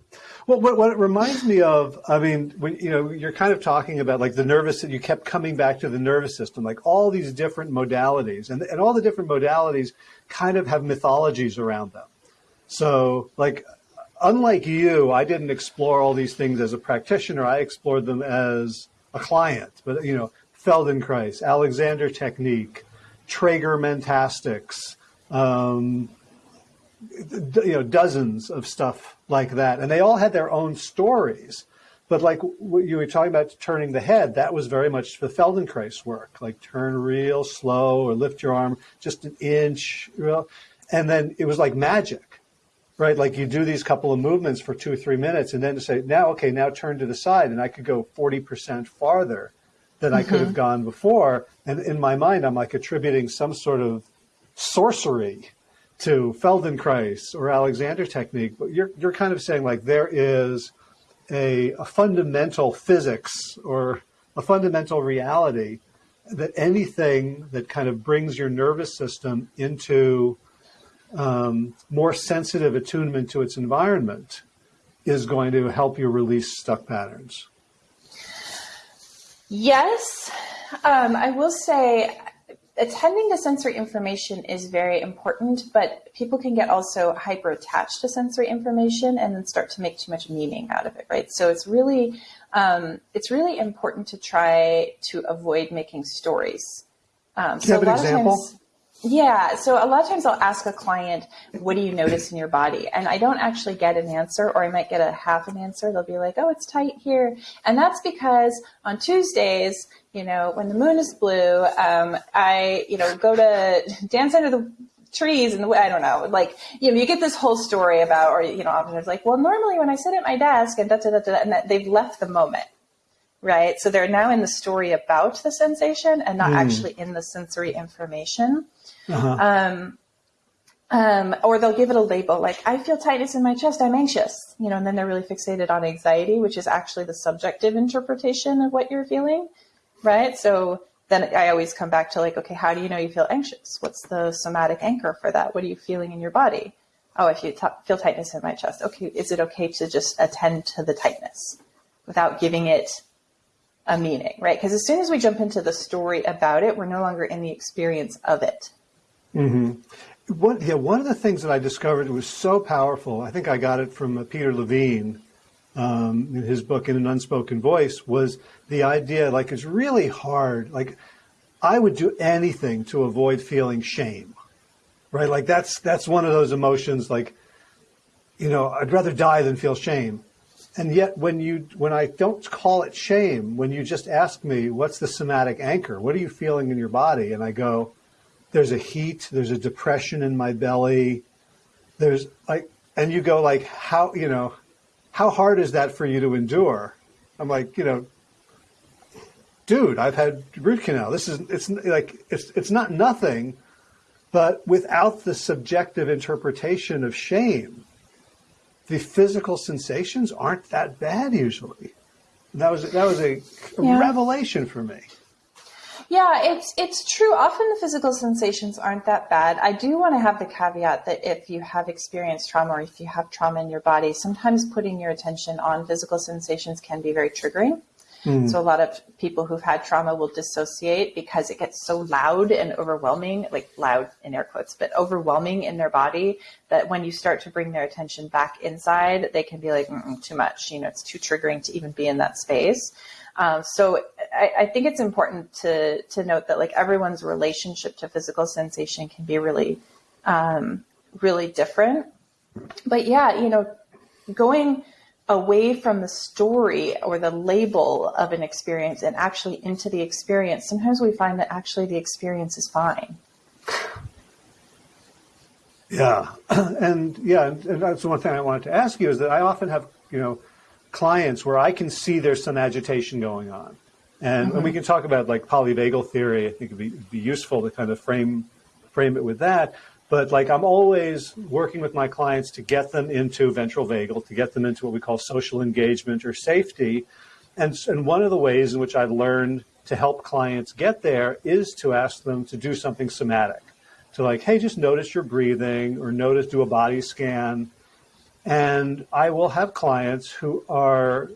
well, what, what it reminds me of, I mean, when, you know, you're kind of talking about like the nervous, you kept coming back to the nervous system, like all these different modalities and, and all the different modalities kind of have mythologies around them. So like, unlike you, I didn't explore all these things as a practitioner. I explored them as a client, but you know, Feldenkrais, Alexander technique, Trager mentastics, um, you know dozens of stuff like that. And they all had their own stories. But like you were talking about turning the head that was very much the feldenkrais work. Like turn real slow or lift your arm just an inch real, and then it was like magic right? Like you do these couple of movements for two or three minutes and then to say now okay now turn to the side and i could go 40% farther than i could have gone before. And in my mind i'm like attributing some sort of sorcery to Feldenkrais or Alexander technique, but you're you're kind of saying like there is a, a fundamental physics or a fundamental reality that anything that kind of brings your nervous system into um, more sensitive attunement to its environment is going to help you release stuck patterns. Yes, um, I will say attending to sensory information is very important, but people can get also hyper attached to sensory information and then start to make too much meaning out of it, right? So it's really um, it's really important to try to avoid making stories. Um, Do you have a an lot of example? times- yeah. So a lot of times I'll ask a client, what do you notice in your body? And I don't actually get an answer, or I might get a half an answer. They'll be like, oh, it's tight here. And that's because on Tuesdays, you know, when the moon is blue, um, I, you know, go to dance under the trees and the I don't know, like, you know, you get this whole story about, or, you know, often it's like, well, normally when I sit at my desk and da da da da, and that they've left the moment right? So they're now in the story about the sensation and not actually in the sensory information. Um, um, or they'll give it a label like, I feel tightness in my chest, I'm anxious, you know, and then they're really fixated on anxiety, which is actually the subjective interpretation of what you're feeling, right? So then I always come back to like, okay, how do you know you feel anxious? What's the somatic anchor for that? What are you feeling in your body? Oh, if you t- feel tightness in my chest. Okay, is it okay to just attend to the tightness without giving it a meaning, right? Because as soon as we jump into the story about it, we're no longer in the experience of it. One, yeah, one of the things that I discovered was so powerful. I think I got it from uh, Peter Levine um, in his book "In an Unspoken Voice." Was the idea like it's really hard. Like I would do anything to avoid feeling shame, right? Like that's that's one of those emotions. Like you know, I'd rather die than feel shame. And yet, when you when I don't call it shame, when you just ask me, "What's the somatic anchor? What are you feeling in your body?" and I go, there's a heat, there's a depression in my belly. There's like, and you go like, how, you know, how hard is that for you to endure? I'm like, you know, dude, I've had root canal. This is, it's like, it's, it's not nothing, but without the subjective interpretation of shame, the physical sensations aren't that bad usually. That was, that was a Yeah. revelation for me. Yeah, it's it's true. Often the physical sensations aren't that bad. I do want to have the caveat that if you have experienced trauma or if you have trauma in your body, sometimes putting your attention on physical sensations can be very triggering. Mm. So a lot of people who've had trauma will dissociate because it gets so loud and overwhelming, like loud in air quotes, but overwhelming in their body that when you start to bring their attention back inside, they can be like, too much. You know, it's too triggering to even be in that space. Um, so I, I, think it's important to to note that like everyone's relationship to physical sensation can be really um, really different. But yeah, you know, going away from the story or the label of an experience and actually into the experience, sometimes we find that actually the experience is fine. Yeah, and yeah, and that's one thing I wanted to ask you is that I often have you know clients where I can see there's some agitation going on. And, mm-hmm. and we can talk about like polyvagal theory. I think it'd be, it'd be useful to kind of frame frame it with that. But like I'm always working with my clients to get them into ventral vagal, to get them into what we call social engagement or safety. And, and one of the ways in which I've learned to help clients get there is to ask them to do something somatic. To like, hey, just notice your breathing or notice, do a body scan and I will have clients who are,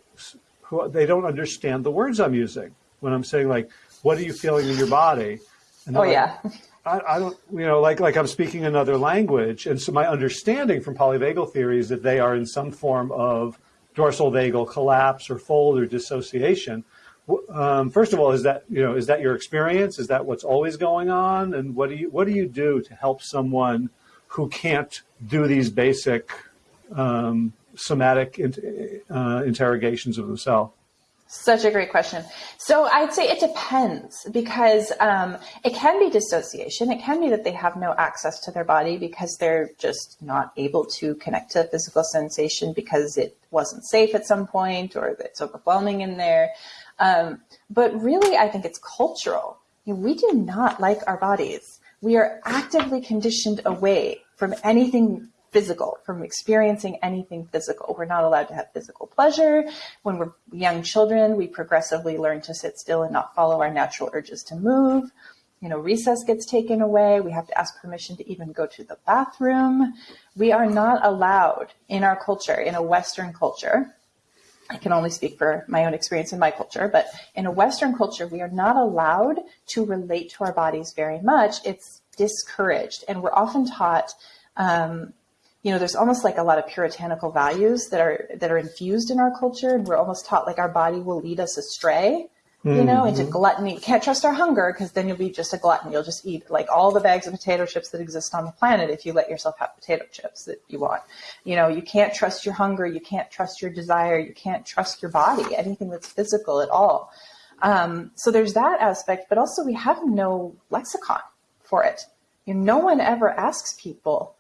who they don't understand the words I'm using when I'm saying like, what are you feeling in your body? And oh like, yeah. I, I, don't, you know, like like I'm speaking another language, and so my understanding from polyvagal theory is that they are in some form of dorsal vagal collapse or fold or dissociation. Um, first of all, is that you know is that your experience? Is that what's always going on? And what do you what do you do to help someone who can't do these basic um, somatic uh, interrogations of the cell? Such a great question. So I'd say it depends because um, it can be dissociation. It can be that they have no access to their body because they're just not able to connect to physical sensation because it wasn't safe at some point or it's overwhelming in there. Um, but really, I think it's cultural. we do not like our bodies. We are actively conditioned away from anything physical, from experiencing anything physical. We're not allowed to have physical pleasure. When we're young children, we progressively learn to sit still and not follow our natural urges to move. You know, recess gets taken away. We have to ask permission to even go to the bathroom. We are not allowed in our culture, in a Western culture, I can only speak for my own experience in my culture, but in a Western culture, we are not allowed to relate to our bodies very much. It's discouraged. And we're often taught um, you know, there's almost like a lot of puritanical values that are that are infused in our culture, and we're almost taught like our body will lead us astray, you mm-hmm. know, into gluttony. You can't trust our hunger because then you'll be just a glutton. You'll just eat like all the bags of potato chips that exist on the planet if you let yourself have potato chips that you want. You know, you can't trust your hunger, you can't trust your desire, you can't trust your body, anything that's physical at all. Um, so there's that aspect, but also we have no lexicon for it. You know, no one ever asks people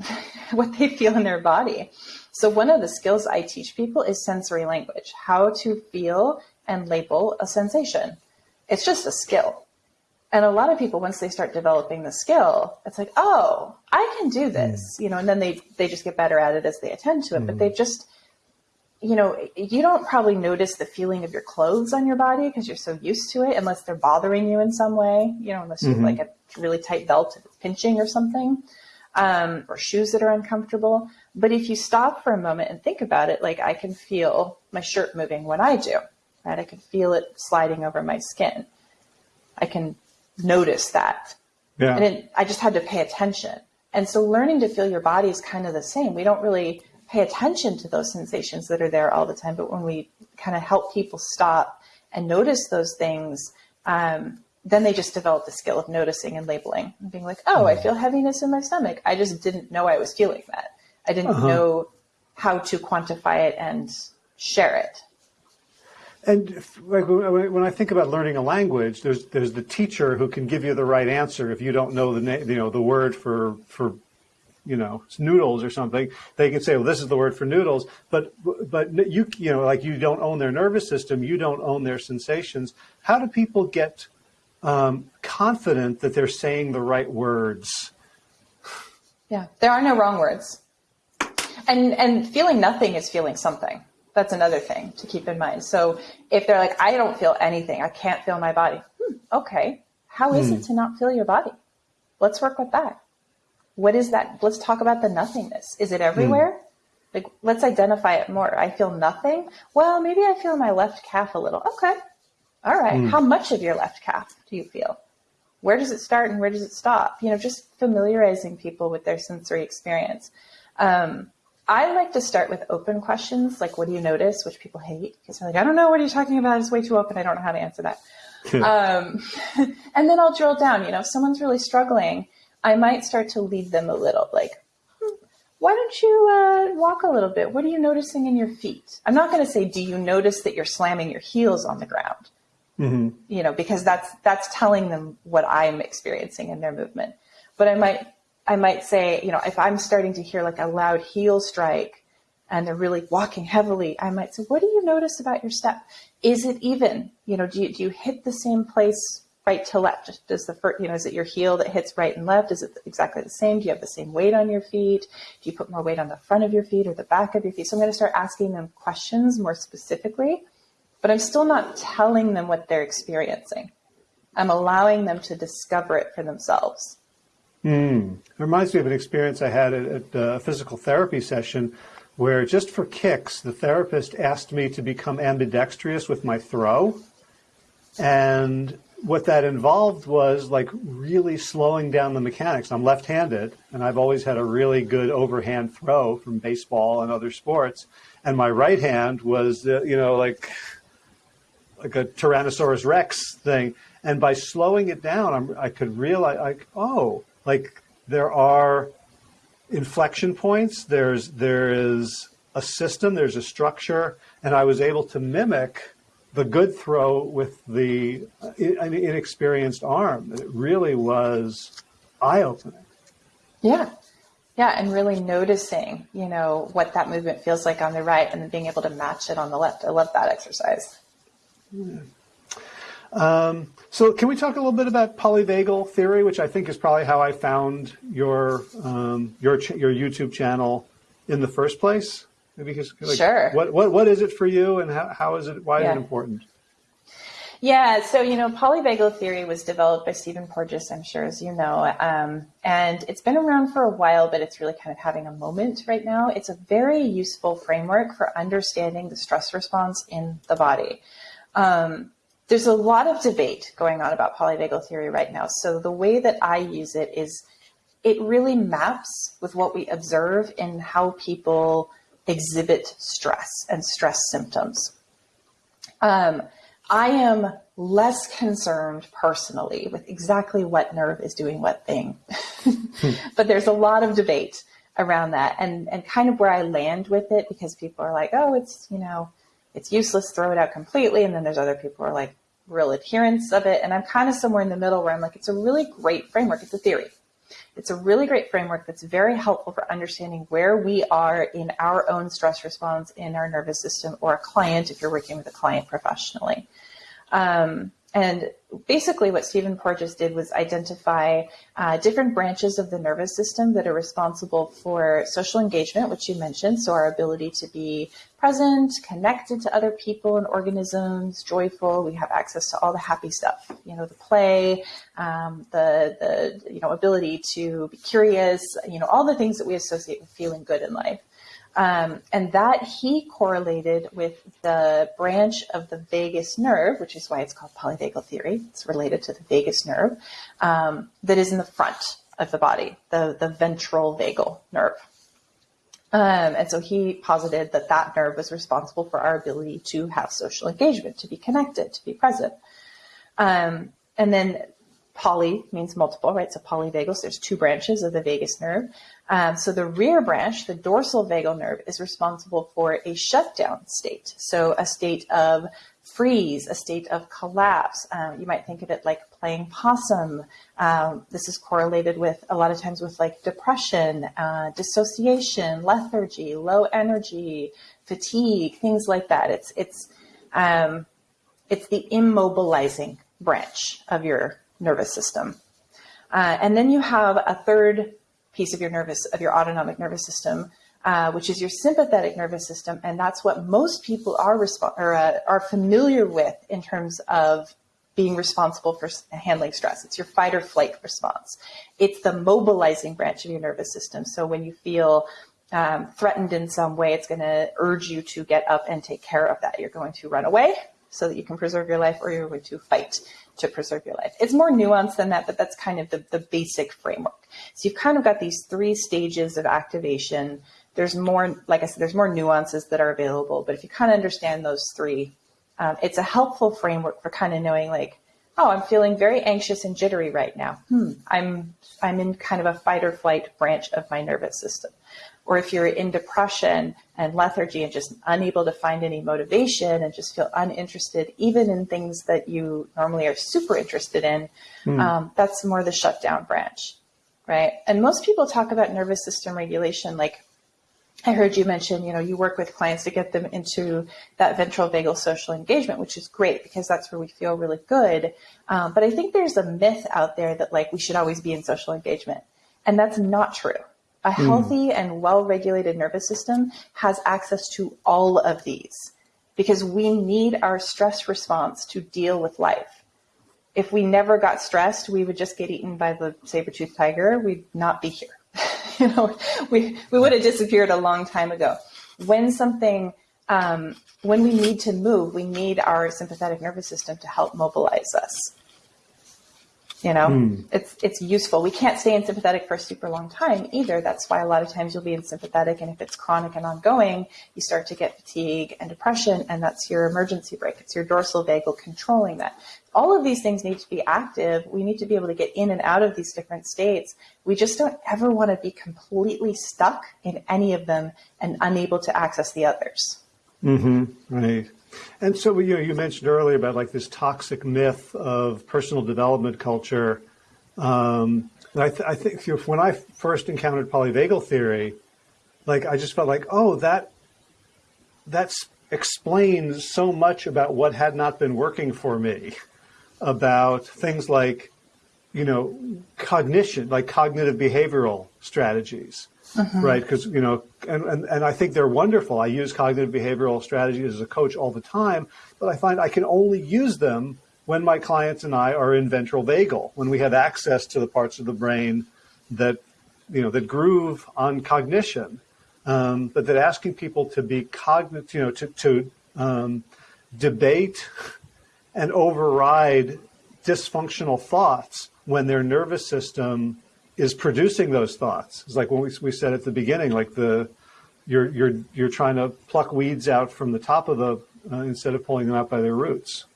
what they feel in their body. So one of the skills I teach people is sensory language, how to feel and label a sensation. It's just a skill. And a lot of people, once they start developing the skill, it's like, oh, I can do this, mm. you know, and then they, they just get better at it as they attend to it. Mm. But they just, you know, you don't probably notice the feeling of your clothes on your body because you're so used to it, unless they're bothering you in some way, you know, unless mm-hmm. you have like a really tight belt pinching or something um, or shoes that are uncomfortable. But if you stop for a moment and think about it, like I can feel my shirt moving when I do, right? I can feel it sliding over my skin. I can notice that. Yeah. And it, I just had to pay attention. And so learning to feel your body is kind of the same. We don't really pay attention to those sensations that are there all the time, but when we kind of help people stop and notice those things, um, then they just develop the skill of noticing and labeling and being like, oh, I hmm. feel heaviness in my stomach. I just didn't know I was feeling that. I didn't uh-huh. know how to quantify it and share it. And like when I think about learning a language, there's there's the teacher who can give you the right answer if you don't know the name, you know, the word for for you know noodles or something. They can say, well, this is the word for noodles, but but you you know like you don't own their nervous system, you don't own their sensations. How do people get um, confident that they're saying the right words. Yeah, there are no wrong words. And and feeling nothing is feeling something. That's another thing to keep in mind. So if they're like, I don't feel anything, I can't feel my body. Hmm, okay, how is hmm. it to not feel your body? Let's work with that. What is that? Let's talk about the nothingness. Is it everywhere? Like, let's identify it more. I feel nothing. Well, maybe I feel my left calf a little. Okay. All right. Mm. How much of your left calf do you feel? Where does it start and where does it stop? You know, just familiarizing people with their sensory experience. Um, I like to start with open questions, like what do you notice, which people hate because they're like, I don't know what are you talking about. It's way too open. I don't know how to answer that. um, and then I'll drill down. You know, if someone's really struggling, I might start to lead them a little, like, hmm, why don't you uh, walk a little bit? What are you noticing in your feet? I'm not going to say, do you notice that you're slamming your heels on the ground? Mm-hmm. You know, because that's that's telling them what I'm experiencing in their movement. But I might I might say, you know, if I'm starting to hear like a loud heel strike and they're really walking heavily, I might say, what do you notice about your step? Is it even? You know, do you, do you hit the same place right to left? Does the first, you know, is it your heel that hits right and left? Is it exactly the same? Do you have the same weight on your feet? Do you put more weight on the front of your feet or the back of your feet? So I'm going to start asking them questions more specifically, but I'm still not telling them what they're experiencing. I'm allowing them to discover it for themselves. Mm. It reminds me of an experience I had at, at a physical therapy session where just for kicks, the therapist asked me to become ambidextrous with my throw. And what that involved was like really slowing down the mechanics. I'm left-handed and I've always had a really good overhand throw from baseball and other sports. And my right hand was, uh, you know, like, like a Tyrannosaurus Rex thing. And by slowing it down, I'm, i could realize like, oh, like there are inflection points. There's there is a system. There's a structure, and I was able to mimic the good throw with the uh, inexperienced arm. It really was eye opening. Yeah. Yeah, and really noticing, you know, what that movement feels like on the right and then being able to match it on the left. I love that exercise. Yeah. Um, so can we talk a little bit about polyvagal theory, which I think is probably how I found your um, your ch- your YouTube channel in the first place? Because like, sure. What, what what is it for you, and how, how is it? Why yeah. is it important? Yeah, so you know, polyvagal theory was developed by Stephen Porges, I'm sure, as you know, um, and it's been around for a while, but it's really kind of having a moment right now. It's a very useful framework for understanding the stress response in the body. Um, there's a lot of debate going on about polyvagal theory right now. So the way that I use it is it really maps with what we observe in how people exhibit stress and stress symptoms. Um, I am less concerned personally with exactly what nerve is doing what thing. but there's a lot of debate around that and, and kind of where I land with it because people are like, oh, it's, you know, it's useless, throw it out completely. And then there's other people who are like, real adherents of it. And I'm kind of somewhere in the middle where I'm like, it's a really great framework. It's a theory. It's a really great framework that's very helpful for understanding where we are in our own stress response in our nervous system or a client if you're working with a client professionally. Um, and basically, what Stephen Porges did was identify uh, different branches of the nervous system that are responsible for social engagement, which you mentioned. So, our ability to be present, connected to other people and organisms, joyful. We have access to all the happy stuff, you know, the play, um, the the you know ability to be curious, you know, all the things that we associate with feeling good in life. Um, and that he correlated with the branch of the vagus nerve, which is why it's called polyvagal theory. It's related to the vagus nerve um, that is in the front of the body, the, the ventral vagal nerve. Um, and so he posited that that nerve was responsible for our ability to have social engagement, to be connected, to be present. Um, and then poly means multiple, right? So polyvagal, so there's two branches of the vagus nerve. Um, so the rear branch, the dorsal vagal nerve, is responsible for a shutdown state. So a state of freeze, a state of collapse. Um, you might think of it like playing possum. Um, this is correlated with a lot of times with like depression, uh, dissociation, lethargy, low energy, fatigue, things like that. It's it's um, it's the immobilizing branch of your nervous system. Uh, and then you have a third piece of your nervous of your autonomic nervous system, uh, which is your sympathetic nervous system, and that's what most people are or, uh, are familiar with in terms of being responsible for handling stress. It's your fight or flight response. It's the mobilizing branch of your nervous system. So when you feel um, threatened in some way, it's going to urge you to get up and take care of that. You're going to run away so that you can preserve your life, or you're going to fight to preserve your life. It's more nuanced than that, but that's kind of the, the basic framework. So you've kind of got these three stages of activation. There's more, like I said, there's more nuances that are available, but if you kind of understand those three, um, it's a helpful framework for kind of knowing like, oh, I'm feeling very anxious and jittery right now. Hmm, I'm I'm in kind of a fight or flight branch of my nervous system. Or if you're in depression and lethargy and just unable to find any motivation and just feel uninterested, even in things that you normally are super interested in, hmm. um, that's more the shutdown branch, right? And most people talk about nervous system regulation like I heard you mention, you know, you work with clients to get them into that ventral vagal social engagement, which is great because that's where we feel really good. Um, but I think there's a myth out there that like we should always be in social engagement. And that's not true. A hmm. healthy mm. and well regulated nervous system has access to all of these because we need our stress response to deal with life. If we never got stressed, we would just get eaten by the saber toothed tiger. We'd not be here. you know, we, we would have disappeared a long time ago. When something, um, when we need to move, we need our sympathetic nervous system to help mobilize us. You know, mm. it's it's useful. We can't stay in sympathetic for a super long time either. That's why a lot of times you'll be in sympathetic, and if it's chronic and ongoing, you start to get fatigue and depression, and that's your emergency brake. It's your dorsal vagal controlling that all of these things need to be active. We need to be able to get in and out of these different states. We just don't ever want to be completely stuck in any of them and unable to access the others. Mm-hmm. Right. And so you know, you mentioned earlier about like this toxic myth of personal development culture. Um, I, th- I, think when I first encountered polyvagal theory, like I just felt like, oh, that that explains so much about what had not been working for me about things like, you know, cognition, like cognitive behavioral strategies, uh-huh. right? Because, you know, and, and, and I think they're wonderful. I use cognitive behavioral strategies as a coach all the time, but I find I can only use them when my clients and I are in ventral vagal, when we have access to the parts of the brain that, you know, that groove on cognition. Um, but that asking people to be cognitive, you know, to, to um, debate and override dysfunctional thoughts when their nervous system is producing those thoughts. It's like when we, we said at the beginning, like the you're you're you're trying to pluck weeds out from the top of the uh, instead of pulling them out by their roots.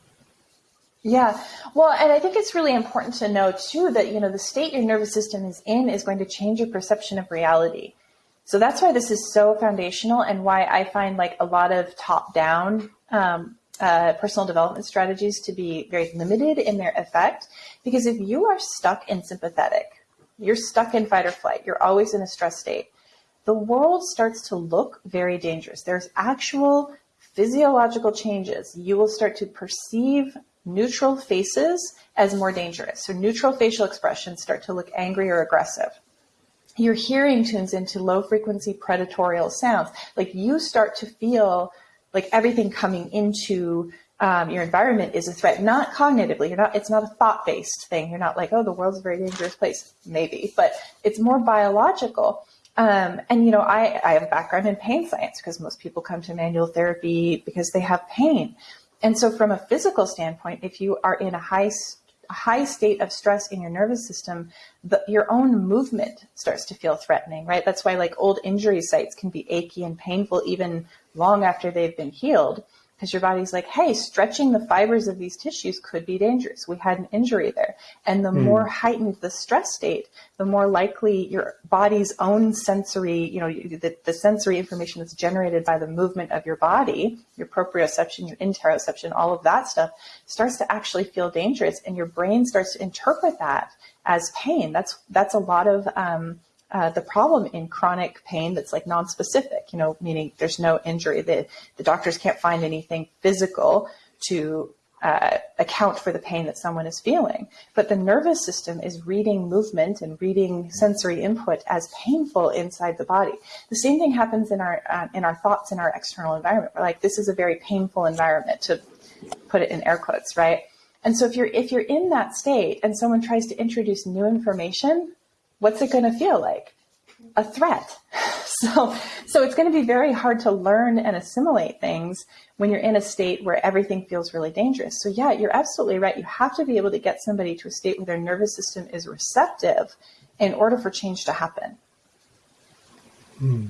Yeah. Well, and I think it's really important to know too that, you know, the state your nervous system is in is going to change your perception of reality. So that's why this is so foundational and why I find like a lot of top down um, uh, personal development strategies to be very limited in their effect. Because if you are stuck in sympathetic, you're stuck in fight or flight, you're always in a stress state, the world starts to look very dangerous. There's actual physiological changes. You will start to perceive neutral faces as more dangerous. So neutral facial expressions start to look angry or aggressive. Your hearing tunes into low frequency predatorial sounds. Like you start to feel like everything coming into um, your environment is a threat, not cognitively. You're not. It's not a thought-based thing. You're not like, oh, the world's a very dangerous place. Maybe, but it's more biological. Um, and you know, I, I have a background in pain science because most people come to manual therapy because they have pain. And so, from a physical standpoint, if you are in a high high state of stress in your nervous system, the, your own movement starts to feel threatening, right? That's why like old injury sites can be achy and painful even long after they've been healed because your body's like, hey, stretching the fibers of these tissues could be dangerous. We had an injury there. And the mm. more heightened the stress state, the more likely your body's own sensory, you know, the, the sensory information that's generated by the movement of your body, your proprioception, your interoception, all of that stuff starts to actually feel dangerous. And your brain starts to interpret that as pain. That's, that's a lot of, um, uh, the problem in chronic pain that's like non-specific, you know, meaning there's no injury. The, the doctors can't find anything physical to uh, account for the pain that someone is feeling. But the nervous system is reading movement and reading sensory input as painful inside the body. The same thing happens in our uh, in our thoughts in our external environment. We're like, this is a very painful environment to put it in air quotes, right? And so if you're if you're in that state and someone tries to introduce new information what's it going to feel like? A threat. So, so it's going to be very hard to learn and assimilate things when you're in a state where everything feels really dangerous. So yeah, you're absolutely right. You have to be able to get somebody to a state where their nervous system is receptive in order for change to happen. Hmm.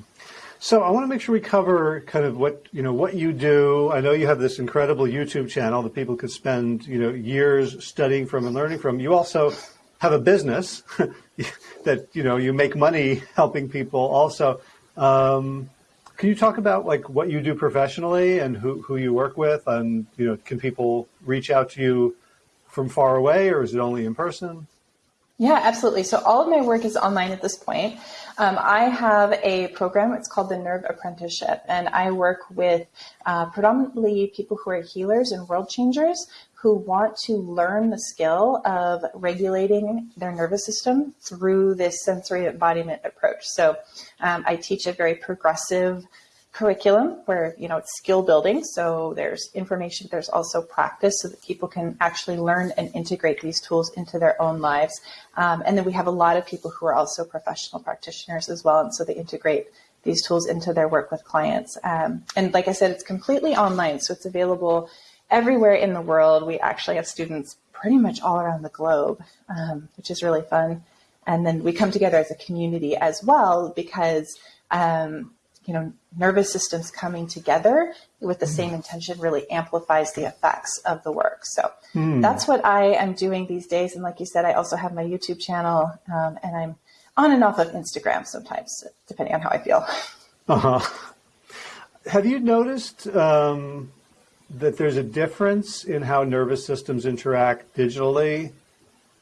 So I want to make sure we cover kind of what you know what you do. I know you have this incredible YouTube channel that people could spend you know years studying from and learning from. You also have a business that you know you make money helping people. Also, um, can you talk about like what you do professionally and who who you work with, and you know can people reach out to you from far away, or is it only in person? Yeah, absolutely. So all of my work is online at this point. Um, I have a program, it's called the Nerve Apprenticeship, and I work with uh, predominantly people who are healers and world changers who want to learn the skill of regulating their nervous system through this sensory embodiment approach. So um, I teach a very progressive curriculum where you know it's skill building. So there's information there's also practice so that people can actually learn and integrate these tools into their own lives. Um, and then we have a lot of people who are also professional practitioners as well and so they integrate these tools into their work with clients. Um, and like i said it's completely online so it's available everywhere in the world we actually have students pretty much all around the globe um, which is really fun and then we come together as a community as well because um, you know, nervous systems coming together with the same intention really amplifies the effects of the work. So mm. that's what I am doing these days. And like you said, I also have my YouTube channel um, and I'm on and off of Instagram sometimes, depending on how I feel. Uh-huh. Have you noticed um, that there's a difference in how nervous systems interact digitally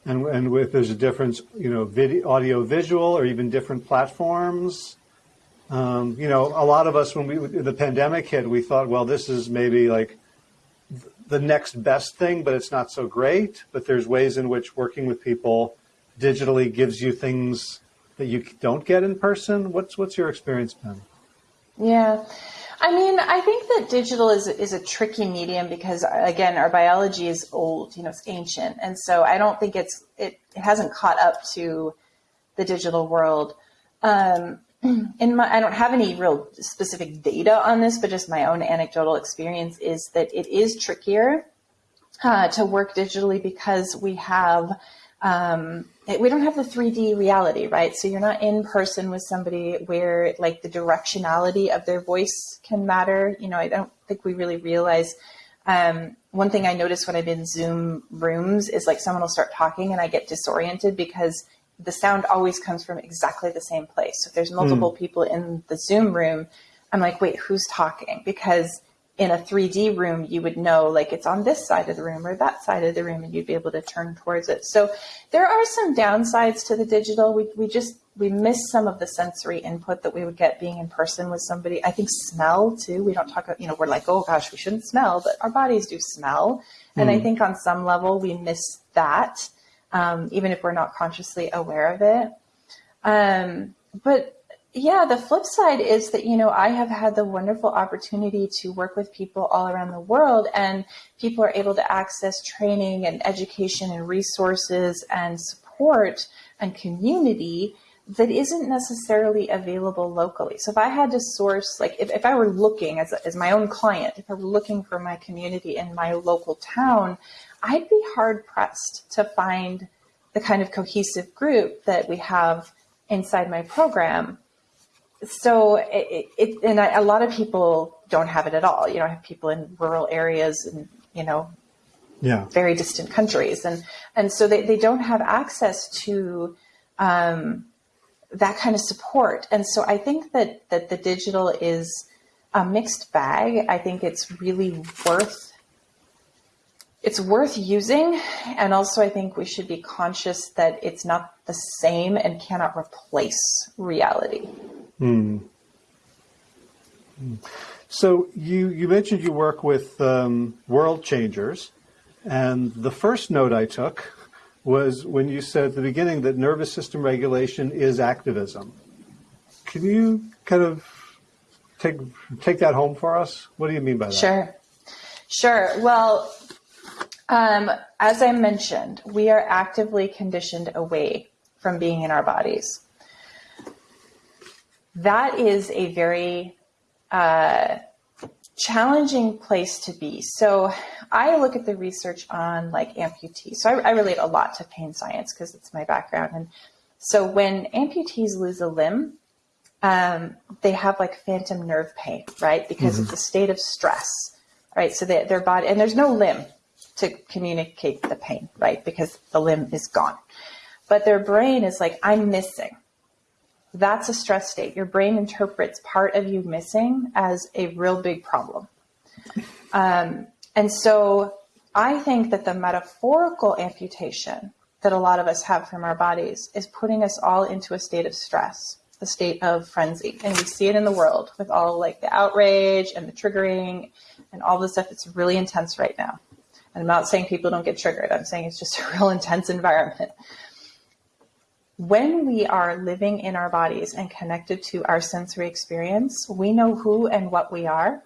and, and with there's a difference, you know, video, audio, visual, or even different platforms? Um, you know, a lot of us, when we the pandemic hit, we thought, well, this is maybe like the next best thing, but it's not so great. But there's ways in which working with people digitally gives you things that you don't get in person. What's what's your experience been? Yeah. I mean, I think that digital is is a tricky medium because again, our biology is old, you know, it's ancient. And so I don't think it's it, it hasn't caught up to the digital world. Um, in my, I don't have any real specific data on this, but just my own anecdotal experience is that it is trickier uh, to work digitally because we have um, we don't have the 3D reality, right? So you're not in person with somebody where like the directionality of their voice can matter. You know, I don't think we really realize. Um, one thing I notice when I'm in Zoom rooms is like someone will start talking and I get disoriented because the sound always comes from exactly the same place. So if there's multiple mm. people in the Zoom room, I'm like, wait, who's talking? Because in a 3D room, you would know like it's on this side of the room or that side of the room, and you'd be able to turn towards it. So there are some downsides to the digital. We, we just we miss some of the sensory input that we would get being in person with somebody. I think smell too. We don't talk about, you know, we're like, oh gosh, we shouldn't smell, but our bodies do smell. And I hmm. think on some level we miss that um, even if we're not consciously aware of it. Um, but yeah, the flip side is that, you know, I have had the wonderful opportunity to work with people all around the world, and people are able to access training and education and resources and support and community that isn't necessarily available locally. So if I had to source, like if, if I were looking as, as my own client, if I were looking for my community in my local town, I'd be hard pressed to find the kind of cohesive group that we have inside my program. So it, it and I, a lot of people don't have it at all. You know, I have people in rural areas and you know, yeah, very distant countries, and and so they, they don't have access to um, that kind of support. And so I think that that the digital is a mixed bag. I think it's really worth it's worth using. And also, I think we should be conscious that it's not the same and cannot replace reality. Hmm. So you, you mentioned you work with um, world changers. And the first note I took was when you said at the beginning that nervous system regulation is activism. Can you kind of take take that home for us? What do you mean by that? Sure. Sure. Well, um, as I mentioned, we are actively conditioned away from being in our bodies. That is a very uh, challenging place to be. So I look at the research on like amputees. So I, I relate a lot to pain science because it's my background. And so when amputees lose a limb, um, they have like phantom nerve pain, right? Because mm-hmm. it's a state of stress, right? So they, their body, and there's no limb to communicate the pain, right? Because the limb is gone. But their brain is like, I'm missing. That's a stress state. Your brain interprets part of you missing as a real big problem. Um, and so I think that the metaphorical amputation that a lot of us have from our bodies is putting us all into a state of stress, a state of frenzy. And we see it in the world with all like the outrage and the triggering and all the stuff. It's really intense right now. And I'm not saying people don't get triggered. I'm saying it's just a real intense environment when we are living in our bodies and connected to our sensory experience, we know who and what we are.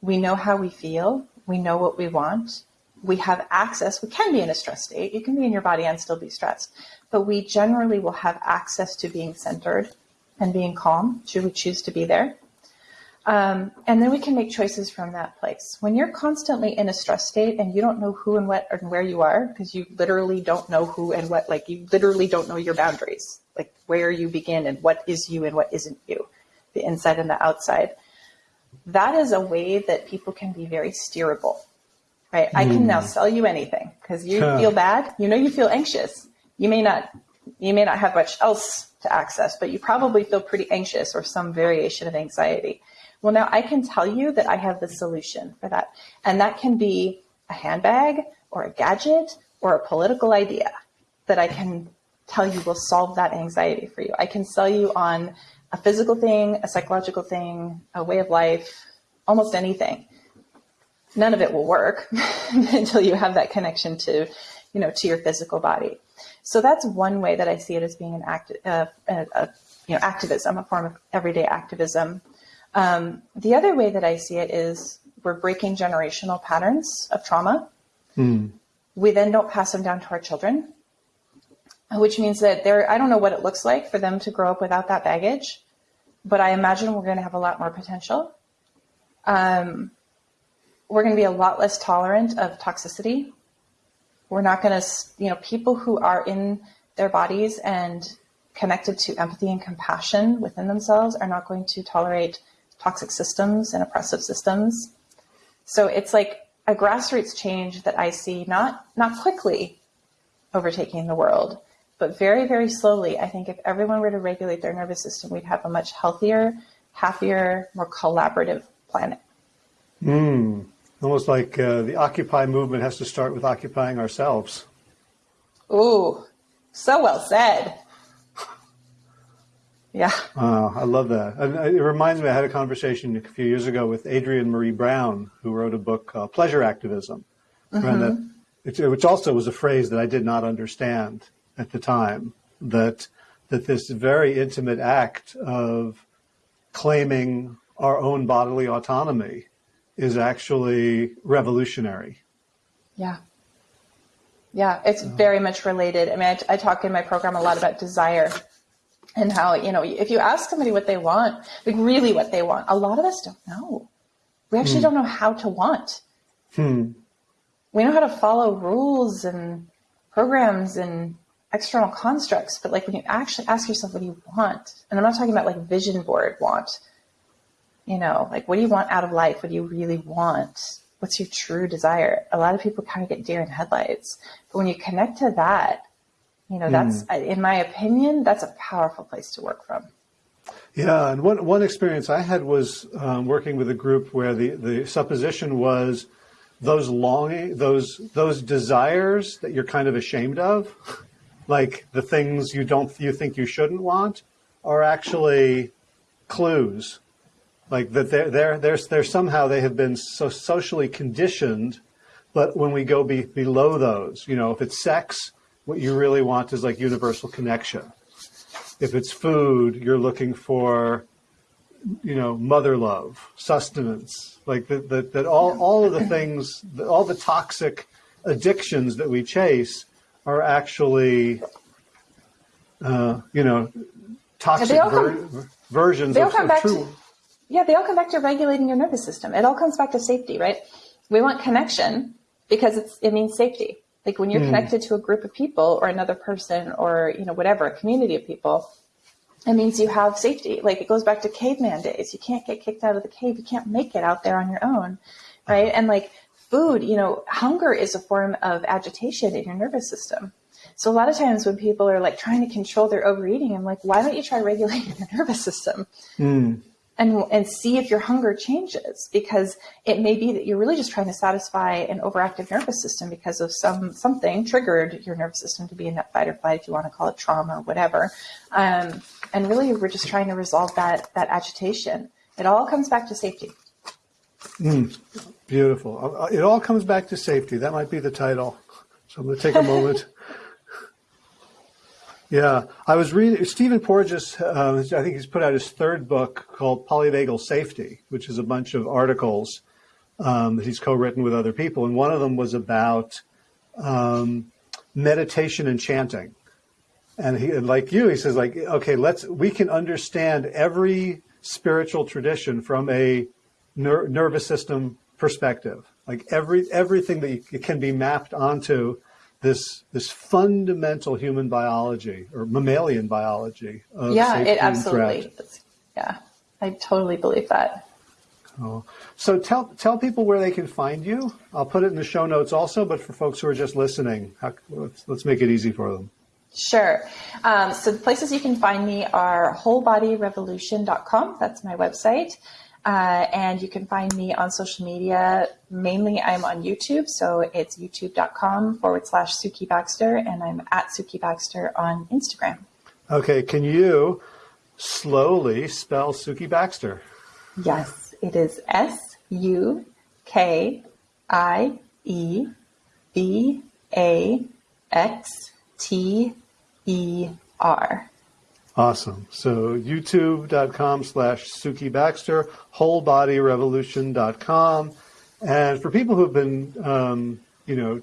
We know how we feel. We know what we want. We have access. We can be in a stress state. You can be in your body and still be stressed, but we generally will have access to being centered and being calm should we choose to be there. Um, and then we can make choices from that place. When you're constantly in a stress state and you don't know who and what and where you are, because you literally don't know who and what, like you literally don't know your boundaries, like where you begin and what is you and what isn't you, the inside and the outside. That is a way that people can be very steerable, right? Mm. I can now hmm. sell you anything because you huh. feel bad. You know, you feel anxious. You may not, you may not have much else to access, but you probably feel pretty anxious or some variation of anxiety well, now I can tell you that I have the solution for that. And that can be a handbag or a gadget or a political idea that I can tell you will solve that anxiety for you. I can sell you on a physical thing, a psychological thing, a way of life, almost anything. None of it will work until you have that connection to, you know, to your physical body. So that's one way that I see it as being an act, uh, a, a, you know, activism, a form of everyday activism. Um, the other way that I see it is we're breaking generational patterns of trauma. Mm. We then don't pass them down to our children, which means that there, I don't know what it looks like for them to grow up without that baggage, but I imagine we're going to have a lot more potential. Um, we're going to be a lot less tolerant of toxicity. We're not going to, you know, people who are in their bodies and connected to empathy and compassion within themselves are not going to tolerate toxic systems and oppressive systems. So it's like a grassroots change that I see not not quickly overtaking the world, but very, very slowly. I think if everyone were to regulate their nervous system, we'd have a much healthier, happier, more collaborative planet. Mm, almost like uh, the Occupy movement has to start with occupying ourselves. Ooh, so well said. Yeah. Uh, I love that. And it reminds me, I had a conversation a few years ago with Adrienne Maree Brown, who wrote a book called Pleasure Activism, mm-hmm. that, which also was a phrase that I did not understand at the time, that, that this very intimate act of claiming our own bodily autonomy is actually revolutionary. Yeah. Yeah, it's very much related. I mean, I, I talk in my program a lot about desire and how, you know, if you ask somebody what they want, like really what they want, a lot of us don't know. We actually hmm. don't know how to want. Hmm. We know how to follow rules and programs and external constructs, but like when you actually ask yourself, what do you want? And I'm not talking about like vision board want, you know, like what do you want out of life? What do you really want? What's your true desire? A lot of people kind of get deer in headlights, but when you connect to that, you know, that's, mm. in my opinion, that's a powerful place to work from. Yeah, and one, one experience I had was um, working with a group where the, the supposition was those longing, those those desires that you're kind of ashamed of, like the things you don't you think you shouldn't want, are actually clues, like that they're they're they're, they're somehow they have been so socially conditioned, but when we go be, below those, you know, if it's sex, what you really want is like universal connection. If it's food, you're looking for, you know, mother love, sustenance, like that, that, that all, all of the things, all the toxic addictions that we chase are actually, uh, you know, toxic. Come, versions They all of, come of back true. to yeah, they all come back to regulating your nervous system. It all comes back to safety, right? We want connection because it's it means safety. Like when you're hmm. connected to a group of people or another person or you know whatever, a community of people, it means you have safety. Like it goes back to caveman days. You can't get kicked out of the cave. You can't make it out there on your own, right? And like food, you know, hunger is a form of agitation in your nervous system. So a lot of times when people are like trying to control their overeating, I'm like, why don't you try regulating your nervous system? Hmm. And and see if your hunger changes because it may be that you're really just trying to satisfy an overactive nervous system because of some something triggered your nervous system to be in that fight or flight if you want to call it trauma or whatever um, and really we're just trying to resolve that that agitation it all comes back to safety Beautiful. Uh, It all comes back to safety. That might be the title. So I'm going to take a moment. Yeah, I was reading Stephen Porges. Uh, I think he's put out his third book called Polyvagal Safety, which is a bunch of articles um, that he's co-written with other people, and one of them was about um, meditation and chanting. And he, like you, he says, like, okay, let's we can understand every spiritual tradition from a ner- nervous system perspective. Like every everything that you, can be mapped onto this this fundamental human biology or mammalian biology. Of yeah it absolutely is. yeah i totally believe that Oh. So tell tell people where they can find you. I'll put it in the show notes also, but for folks who are just listening, how, let's, let's make it easy for them. Sure. Um, so the places you can find me are wholebodyrevolution.com. That's my website. Uh, and you can find me on social media. Mainly, I'm on YouTube. So it's youtube.com forward slash Sukie Baxter. And I'm at Sukie Baxter on Instagram. Okay, can you slowly spell Sukie Baxter? Yes, it is S U K I E B A X T E R. Awesome. So youtube.com slash Sukie Baxter, wholebodyrevolution.com. And for people who've been, um, you know,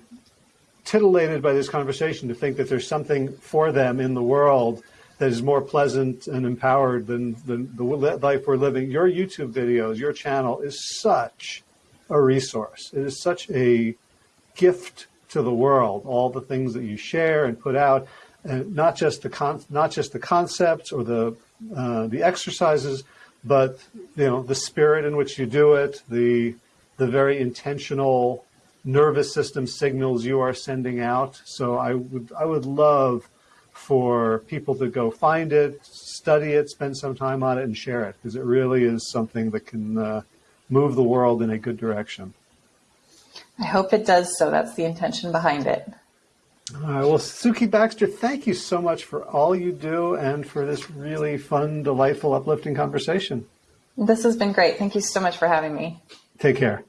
titillated by this conversation to think that there's something for them in the world that is more pleasant and empowered than, than the life we're living, your YouTube videos, your channel is such a resource. It is such a gift to the world. All the things that you share and put out, not just the con- not just the concepts or the uh, the exercises, but you know the spirit in which you do it, the the very intentional nervous system signals you are sending out. So I would I would love for people to go find it, study it, spend some time on it, and share it because it really is something that can uh, move the world in a good direction. I hope it does so. That's the intention behind it. All right. Well, Sukie Baxter, thank you so much for all you do and for this really fun, delightful, uplifting conversation. This has been great. Thank you so much for having me. Take care.